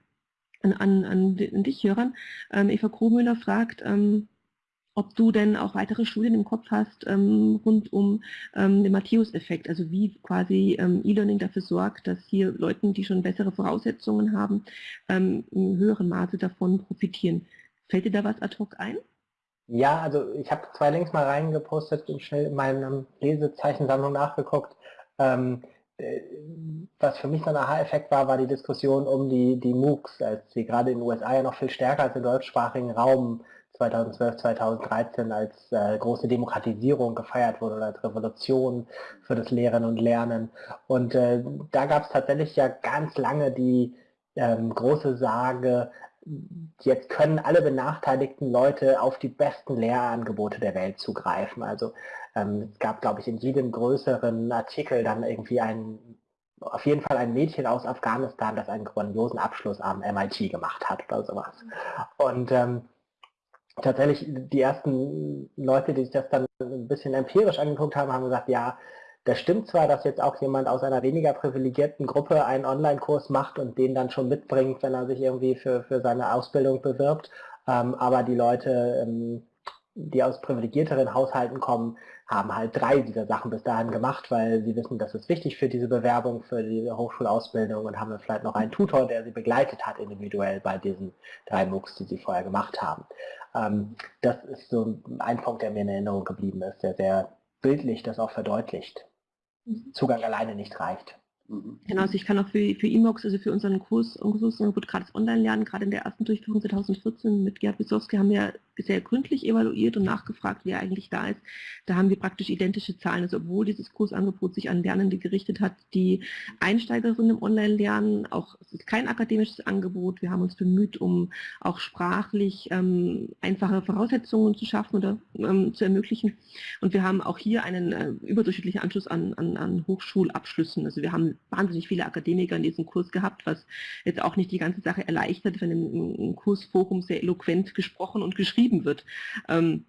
an, an, an, dich, Jöran. Ähm, Eva Krohmüller fragt, ähm, ob du denn auch weitere Studien im Kopf hast ähm, rund um ähm, den Matthäus-Effekt, also wie quasi ähm, E-Learning dafür sorgt, dass hier Leuten, die schon bessere Voraussetzungen haben, ähm, in höherem Maße davon profitieren. Fällt dir da was ad hoc ein? Ja, also ich habe zwei Links mal reingepostet und schnell in meiner Lesezeichensammlung nachgeguckt. Ähm, äh, was für mich so ein Aha-Effekt war, war die Diskussion um die, die MOOCs, als sie gerade in den USA ja noch viel stärker als im deutschsprachigen Raum 2012, 2013 als äh, große Demokratisierung gefeiert wurde oder als Revolution für das Lehren und Lernen. Und äh, da gab es tatsächlich ja ganz lange die ähm, große Sage, jetzt können alle benachteiligten Leute auf die besten Lehrangebote der Welt zugreifen. Also ähm, es gab, glaube ich, in jedem größeren Artikel dann irgendwie ein, auf jeden Fall ein Mädchen aus Afghanistan, das einen grandiosen Abschluss am MIT gemacht hat oder sowas. Und ähm, tatsächlich die ersten Leute, die sich das dann ein bisschen empirisch angeguckt haben, haben gesagt, ja, das stimmt zwar, dass jetzt auch jemand aus einer weniger privilegierten Gruppe einen Online-Kurs macht und den dann schon mitbringt, wenn er sich irgendwie für, für seine Ausbildung bewirbt, ähm, aber die Leute, ähm, die aus privilegierteren Haushalten kommen, haben halt drei dieser Sachen bis dahin gemacht, weil sie wissen, das ist wichtig für diese Bewerbung, für die Hochschulausbildung und haben vielleicht noch einen Tutor, der sie begleitet hat individuell bei diesen drei MOOCs, die sie vorher gemacht haben. Ähm, das ist so ein Punkt, der mir in Erinnerung geblieben ist, der sehr bildlich das auch verdeutlicht. Mhm. Zugang alleine nicht reicht. Mhm. Genau, also ich kann auch für, für EMOX, also für unseren Kurs, Kursangebot gratis online lernen, gerade in der ersten Durchführung 2014 mit Gerd Wisowski haben wir sehr gründlich evaluiert und nachgefragt, wer eigentlich da ist. Da haben wir praktisch identische Zahlen, also obwohl dieses Kursangebot sich an Lernende gerichtet hat, die Einsteigerinnen im Online-Lernen, auch es ist kein akademisches Angebot, wir haben uns bemüht, um auch sprachlich ähm, einfache Voraussetzungen zu schaffen oder ähm, zu ermöglichen. Und wir haben auch hier einen äh, überdurchschnittlichen Anschluss an, an, an Hochschulabschlüssen. Also wir haben wahnsinnig viele Akademiker in diesem Kurs gehabt, was jetzt auch nicht die ganze Sache erleichtert, wenn im, Kursforum sehr eloquent gesprochen und geschrieben wird. Ähm,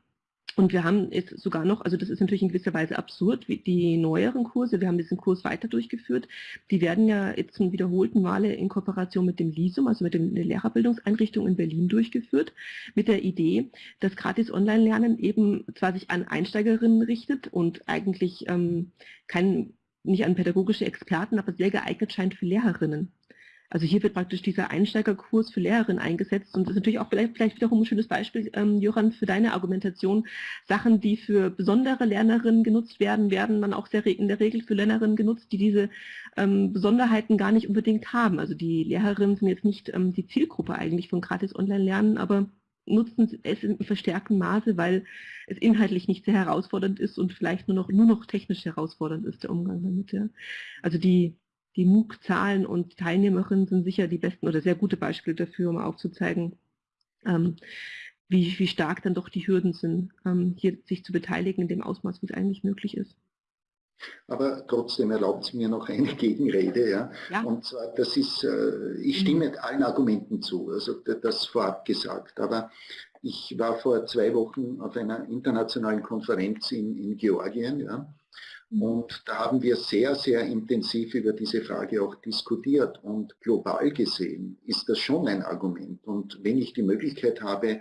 und wir haben jetzt sogar noch, also das ist natürlich in gewisser Weise absurd, die neueren Kurse, wir haben diesen Kurs weiter durchgeführt, die werden ja jetzt zum wiederholten Male in Kooperation mit dem LISUM, also mit der Lehrerbildungseinrichtung in Berlin durchgeführt, mit der Idee, dass gratis Online-Lernen eben zwar sich an Einsteigerinnen richtet und eigentlich ähm, kein nicht an pädagogische Experten, aber sehr geeignet scheint für Lehrerinnen. Also hier wird praktisch dieser Einsteigerkurs für Lehrerinnen eingesetzt und das ist natürlich auch vielleicht, vielleicht wiederum ein schönes Beispiel, ähm, Johann, für deine Argumentation. Sachen, die für besondere Lernerinnen genutzt werden, werden dann auch sehr in der Regel für Lernerinnen genutzt, die diese ähm, Besonderheiten gar nicht unbedingt haben. Also die Lehrerinnen sind jetzt nicht ähm, die Zielgruppe eigentlich von gratis Online-Lernen, aber nutzen es in verstärktem Maße, weil es inhaltlich nicht sehr herausfordernd ist und vielleicht nur noch, nur noch technisch herausfordernd ist, der Umgang damit. Ja. Also die, die MOOC-Zahlen und Teilnehmerinnen sind sicher die besten oder sehr gute Beispiele dafür, um aufzuzeigen, ähm, wie, wie stark dann doch die Hürden sind, ähm, hier sich zu beteiligen in dem Ausmaß, wie es eigentlich möglich ist. Aber trotzdem erlaubt es mir noch eine [laughs] Gegenrede. Ja? ja. Und zwar, das ist, äh, ich stimme mhm. allen Argumenten zu, also das vorab gesagt. Aber ich war vor zwei Wochen auf einer internationalen Konferenz in, in Georgien. Ja? Mhm. Und da haben wir sehr, sehr intensiv über diese Frage auch diskutiert. Und global gesehen ist das schon ein Argument. Und wenn ich die Möglichkeit habe,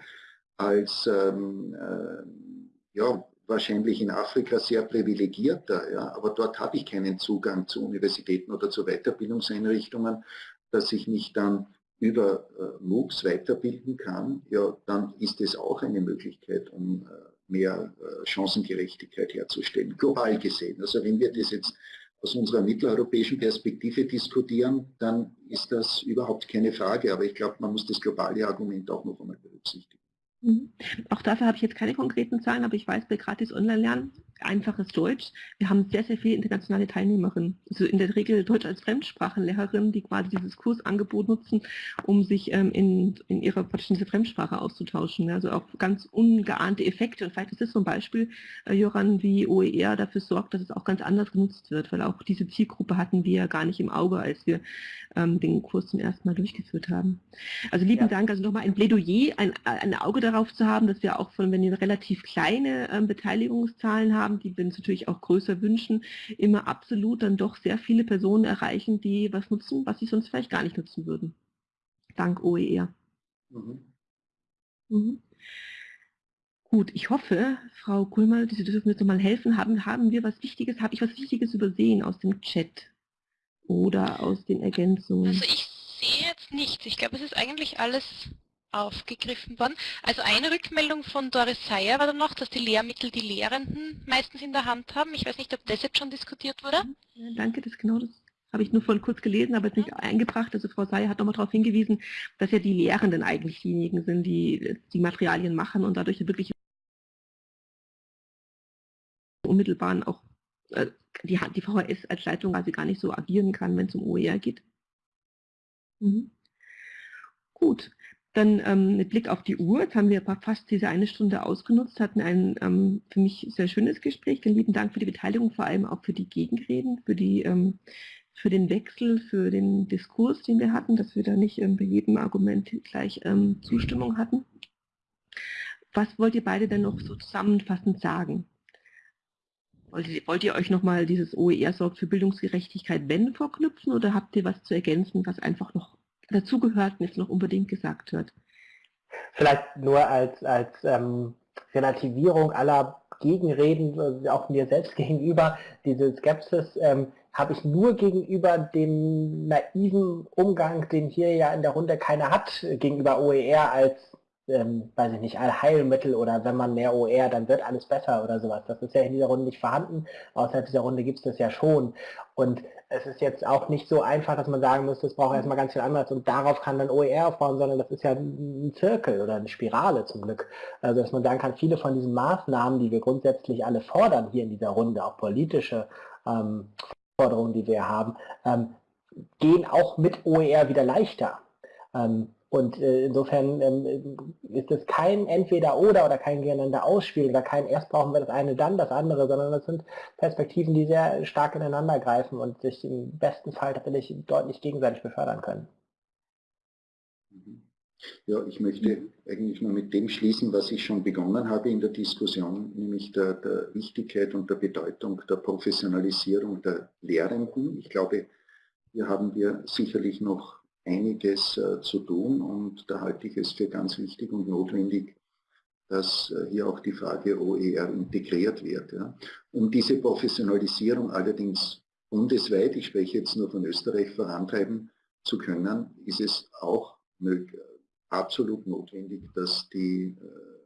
als ähm, äh, ja, wahrscheinlich in Afrika sehr privilegierter, ja, aber dort habe ich keinen Zugang zu Universitäten oder zu Weiterbildungseinrichtungen, dass ich mich dann über äh, MOOCs weiterbilden kann, ja, dann ist es auch eine Möglichkeit, um äh, mehr äh, Chancengerechtigkeit herzustellen, global gesehen. Also wenn wir das jetzt aus unserer mitteleuropäischen Perspektive diskutieren, dann ist das überhaupt keine Frage. Aber ich glaube, man muss das globale Argument auch noch einmal berücksichtigen. Mhm. Auch dafür habe ich jetzt keine konkreten Zahlen, aber ich weiß bei gratis Online-Lernen, einfaches Deutsch, wir haben sehr, sehr viele internationale Teilnehmerinnen. Also in der Regel Deutsch als Fremdsprachenlehrerinnen, die quasi dieses Kursangebot nutzen, um sich ähm, in, in ihrer diese Fremdsprache auszutauschen. Also auch ganz ungeahnte Effekte. Und vielleicht ist das so ein Beispiel, äh, Joran, wie OER dafür sorgt, dass es auch ganz anders genutzt wird, weil auch diese Zielgruppe hatten wir ja gar nicht im Auge, als wir ähm, den Kurs zum ersten Mal durchgeführt haben. Also lieben ja. Dank, also nochmal ein Plädoyer, ein, ein Auge darauf zu haben, dass wir auch von, wenn wir relativ kleine ähm, Beteiligungszahlen haben, die wir uns natürlich auch größer wünschen, immer absolut dann doch sehr viele Personen erreichen, die was nutzen, was sie sonst vielleicht gar nicht nutzen würden. Dank OER. Mhm. Mhm. Gut, ich hoffe, Frau Kulmer, Sie dürfen mir jetzt nochmal helfen. Haben, haben wir was Wichtiges, habe ich was Wichtiges übersehen aus dem Chat? oder aus den Ergänzungen? Also ich sehe jetzt nichts. Ich glaube, es ist eigentlich alles aufgegriffen worden. Also eine Rückmeldung von Doris Seyer war dann noch, dass die Lehrmittel die Lehrenden meistens in der Hand haben. Ich weiß nicht, ob das jetzt schon diskutiert wurde. Ja, danke, das genau das habe ich nur vorhin kurz gelesen, aber jetzt nicht eingebracht. Also Frau Seyer hat nochmal darauf hingewiesen, dass ja die Lehrenden eigentlich diejenigen sind, die die Materialien machen und dadurch wirklich unmittelbaren auch äh, die, die VHS als Leitung quasi gar nicht so agieren kann, wenn es um OER geht. Mhm. Gut, dann ähm, mit Blick auf die Uhr, jetzt haben wir fast diese eine Stunde ausgenutzt, hatten ein ähm, für mich sehr schönes Gespräch. Dann lieben Dank für die Beteiligung, vor allem auch für die Gegenreden, für, die, ähm, für den Wechsel, für den Diskurs, den wir hatten, dass wir da nicht ähm, bei jedem Argument gleich ähm, Zustimmung hatten. Was wollt ihr beide denn noch so zusammenfassend sagen? Wollt ihr, euch nochmal dieses OER sorgt für Bildungsgerechtigkeit wenn vorknüpfen oder habt ihr was zu ergänzen, was einfach noch dazugehört und jetzt noch unbedingt gesagt wird? Vielleicht nur als, als ähm, Relativierung aller Gegenreden, äh, auch mir selbst [laughs] gegenüber, diese Skepsis ähm, habe ich nur gegenüber dem naiven Umgang, den hier ja in der Runde keiner hat, gegenüber OER als ähm, weiß ich nicht, Allheilmittel oder wenn man mehr OR, dann wird alles besser oder sowas. Das ist ja in dieser Runde nicht vorhanden. Außerhalb dieser Runde gibt es das ja schon. Und es ist jetzt auch nicht so einfach, dass man sagen muss, das braucht erstmal ganz viel anderes und darauf kann dann OER aufbauen, sondern das ist ja ein Zirkel oder eine Spirale zum Glück. Also dass man sagen kann, viele von diesen Maßnahmen, die wir grundsätzlich alle fordern hier in dieser Runde, auch politische ähm, Forderungen, die wir haben, ähm, gehen auch mit OER wieder leichter. Ähm, und äh, insofern ähm, ist es kein Entweder-Oder oder kein Gegeneinander ausspielen oder kein erst brauchen wir das eine, dann das andere, sondern das sind Perspektiven, die sehr stark ineinander greifen und sich im besten Fall tatsächlich deutlich gegenseitig befördern können. Ja, ich möchte eigentlich nur mit dem schließen, was ich schon begonnen habe in der Diskussion, nämlich der, der Wichtigkeit und der Bedeutung der Professionalisierung der Lehrenden. Ich glaube, hier haben wir sicherlich noch einiges äh, zu tun und da halte ich es für ganz wichtig und notwendig, dass äh, hier auch die Frage OER integriert wird. Um diese Professionalisierung allerdings bundesweit, ich spreche jetzt nur von Österreich, vorantreiben zu können, ist es auch absolut notwendig, dass die äh,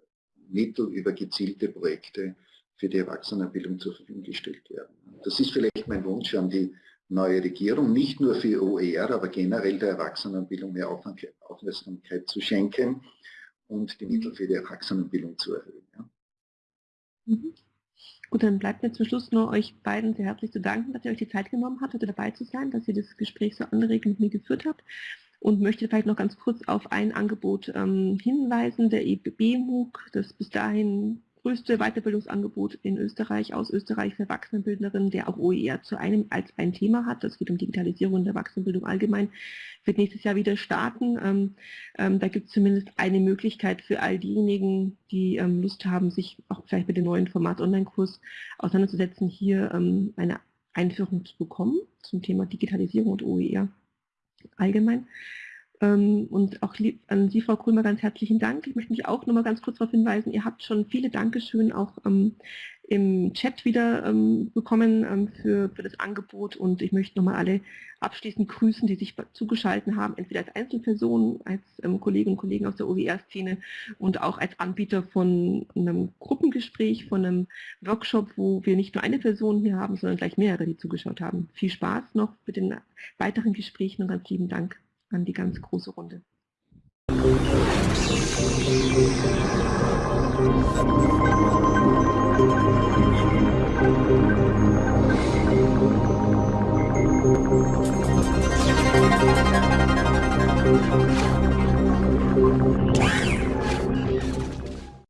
Mittel über gezielte Projekte für die Erwachsenenbildung zur Verfügung gestellt werden. Das ist vielleicht mein Wunsch an die neue Regierung, nicht nur für OER, aber generell der Erwachsenenbildung mehr Aufmerksamkeit zu schenken und die Mittel für die Erwachsenenbildung zu erhöhen. Ja. Mhm. Gut, dann bleibt mir zum Schluss nur euch beiden sehr herzlich zu danken, dass ihr euch die Zeit genommen habt, heute dabei zu sein, dass ihr das Gespräch so anregend mit mir geführt habt und möchte vielleicht noch ganz kurz auf ein Angebot ähm, hinweisen, der EBB MOOC, das bis dahin größte Weiterbildungsangebot in Österreich, aus Österreich für Erwachsenenbildnerinnen, der auch OER zu einem als ein Thema hat. Das geht um Digitalisierung der Erwachsenenbildung allgemein. Wird nächstes Jahr wieder starten. Ähm, ähm, da gibt es zumindest eine Möglichkeit für all diejenigen, die ähm, Lust haben, sich auch vielleicht mit dem neuen Format Online-Kurs auseinanderzusetzen, hier ähm, eine Einführung zu bekommen zum Thema Digitalisierung und OER allgemein. Ähm, und auch an Sie, Frau Kulmer, ganz herzlichen Dank. Ich möchte mich auch noch mal ganz kurz darauf hinweisen, ihr habt schon viele Dankeschön auch ähm, im Chat wieder ähm, bekommen ähm, für, für das Angebot und ich möchte nochmal alle abschließend grüßen, die sich zugeschaltet haben, entweder als Einzelpersonen, als ähm, Kolleginnen und Kollegen aus der OER-Szene und auch als Anbieter von einem Gruppengespräch, von einem Workshop, wo wir nicht nur eine Person hier haben, sondern gleich mehrere, die zugeschaut haben. Viel Spaß noch mit den weiteren Gesprächen und ganz lieben Dank an die ganz große Runde. Thank.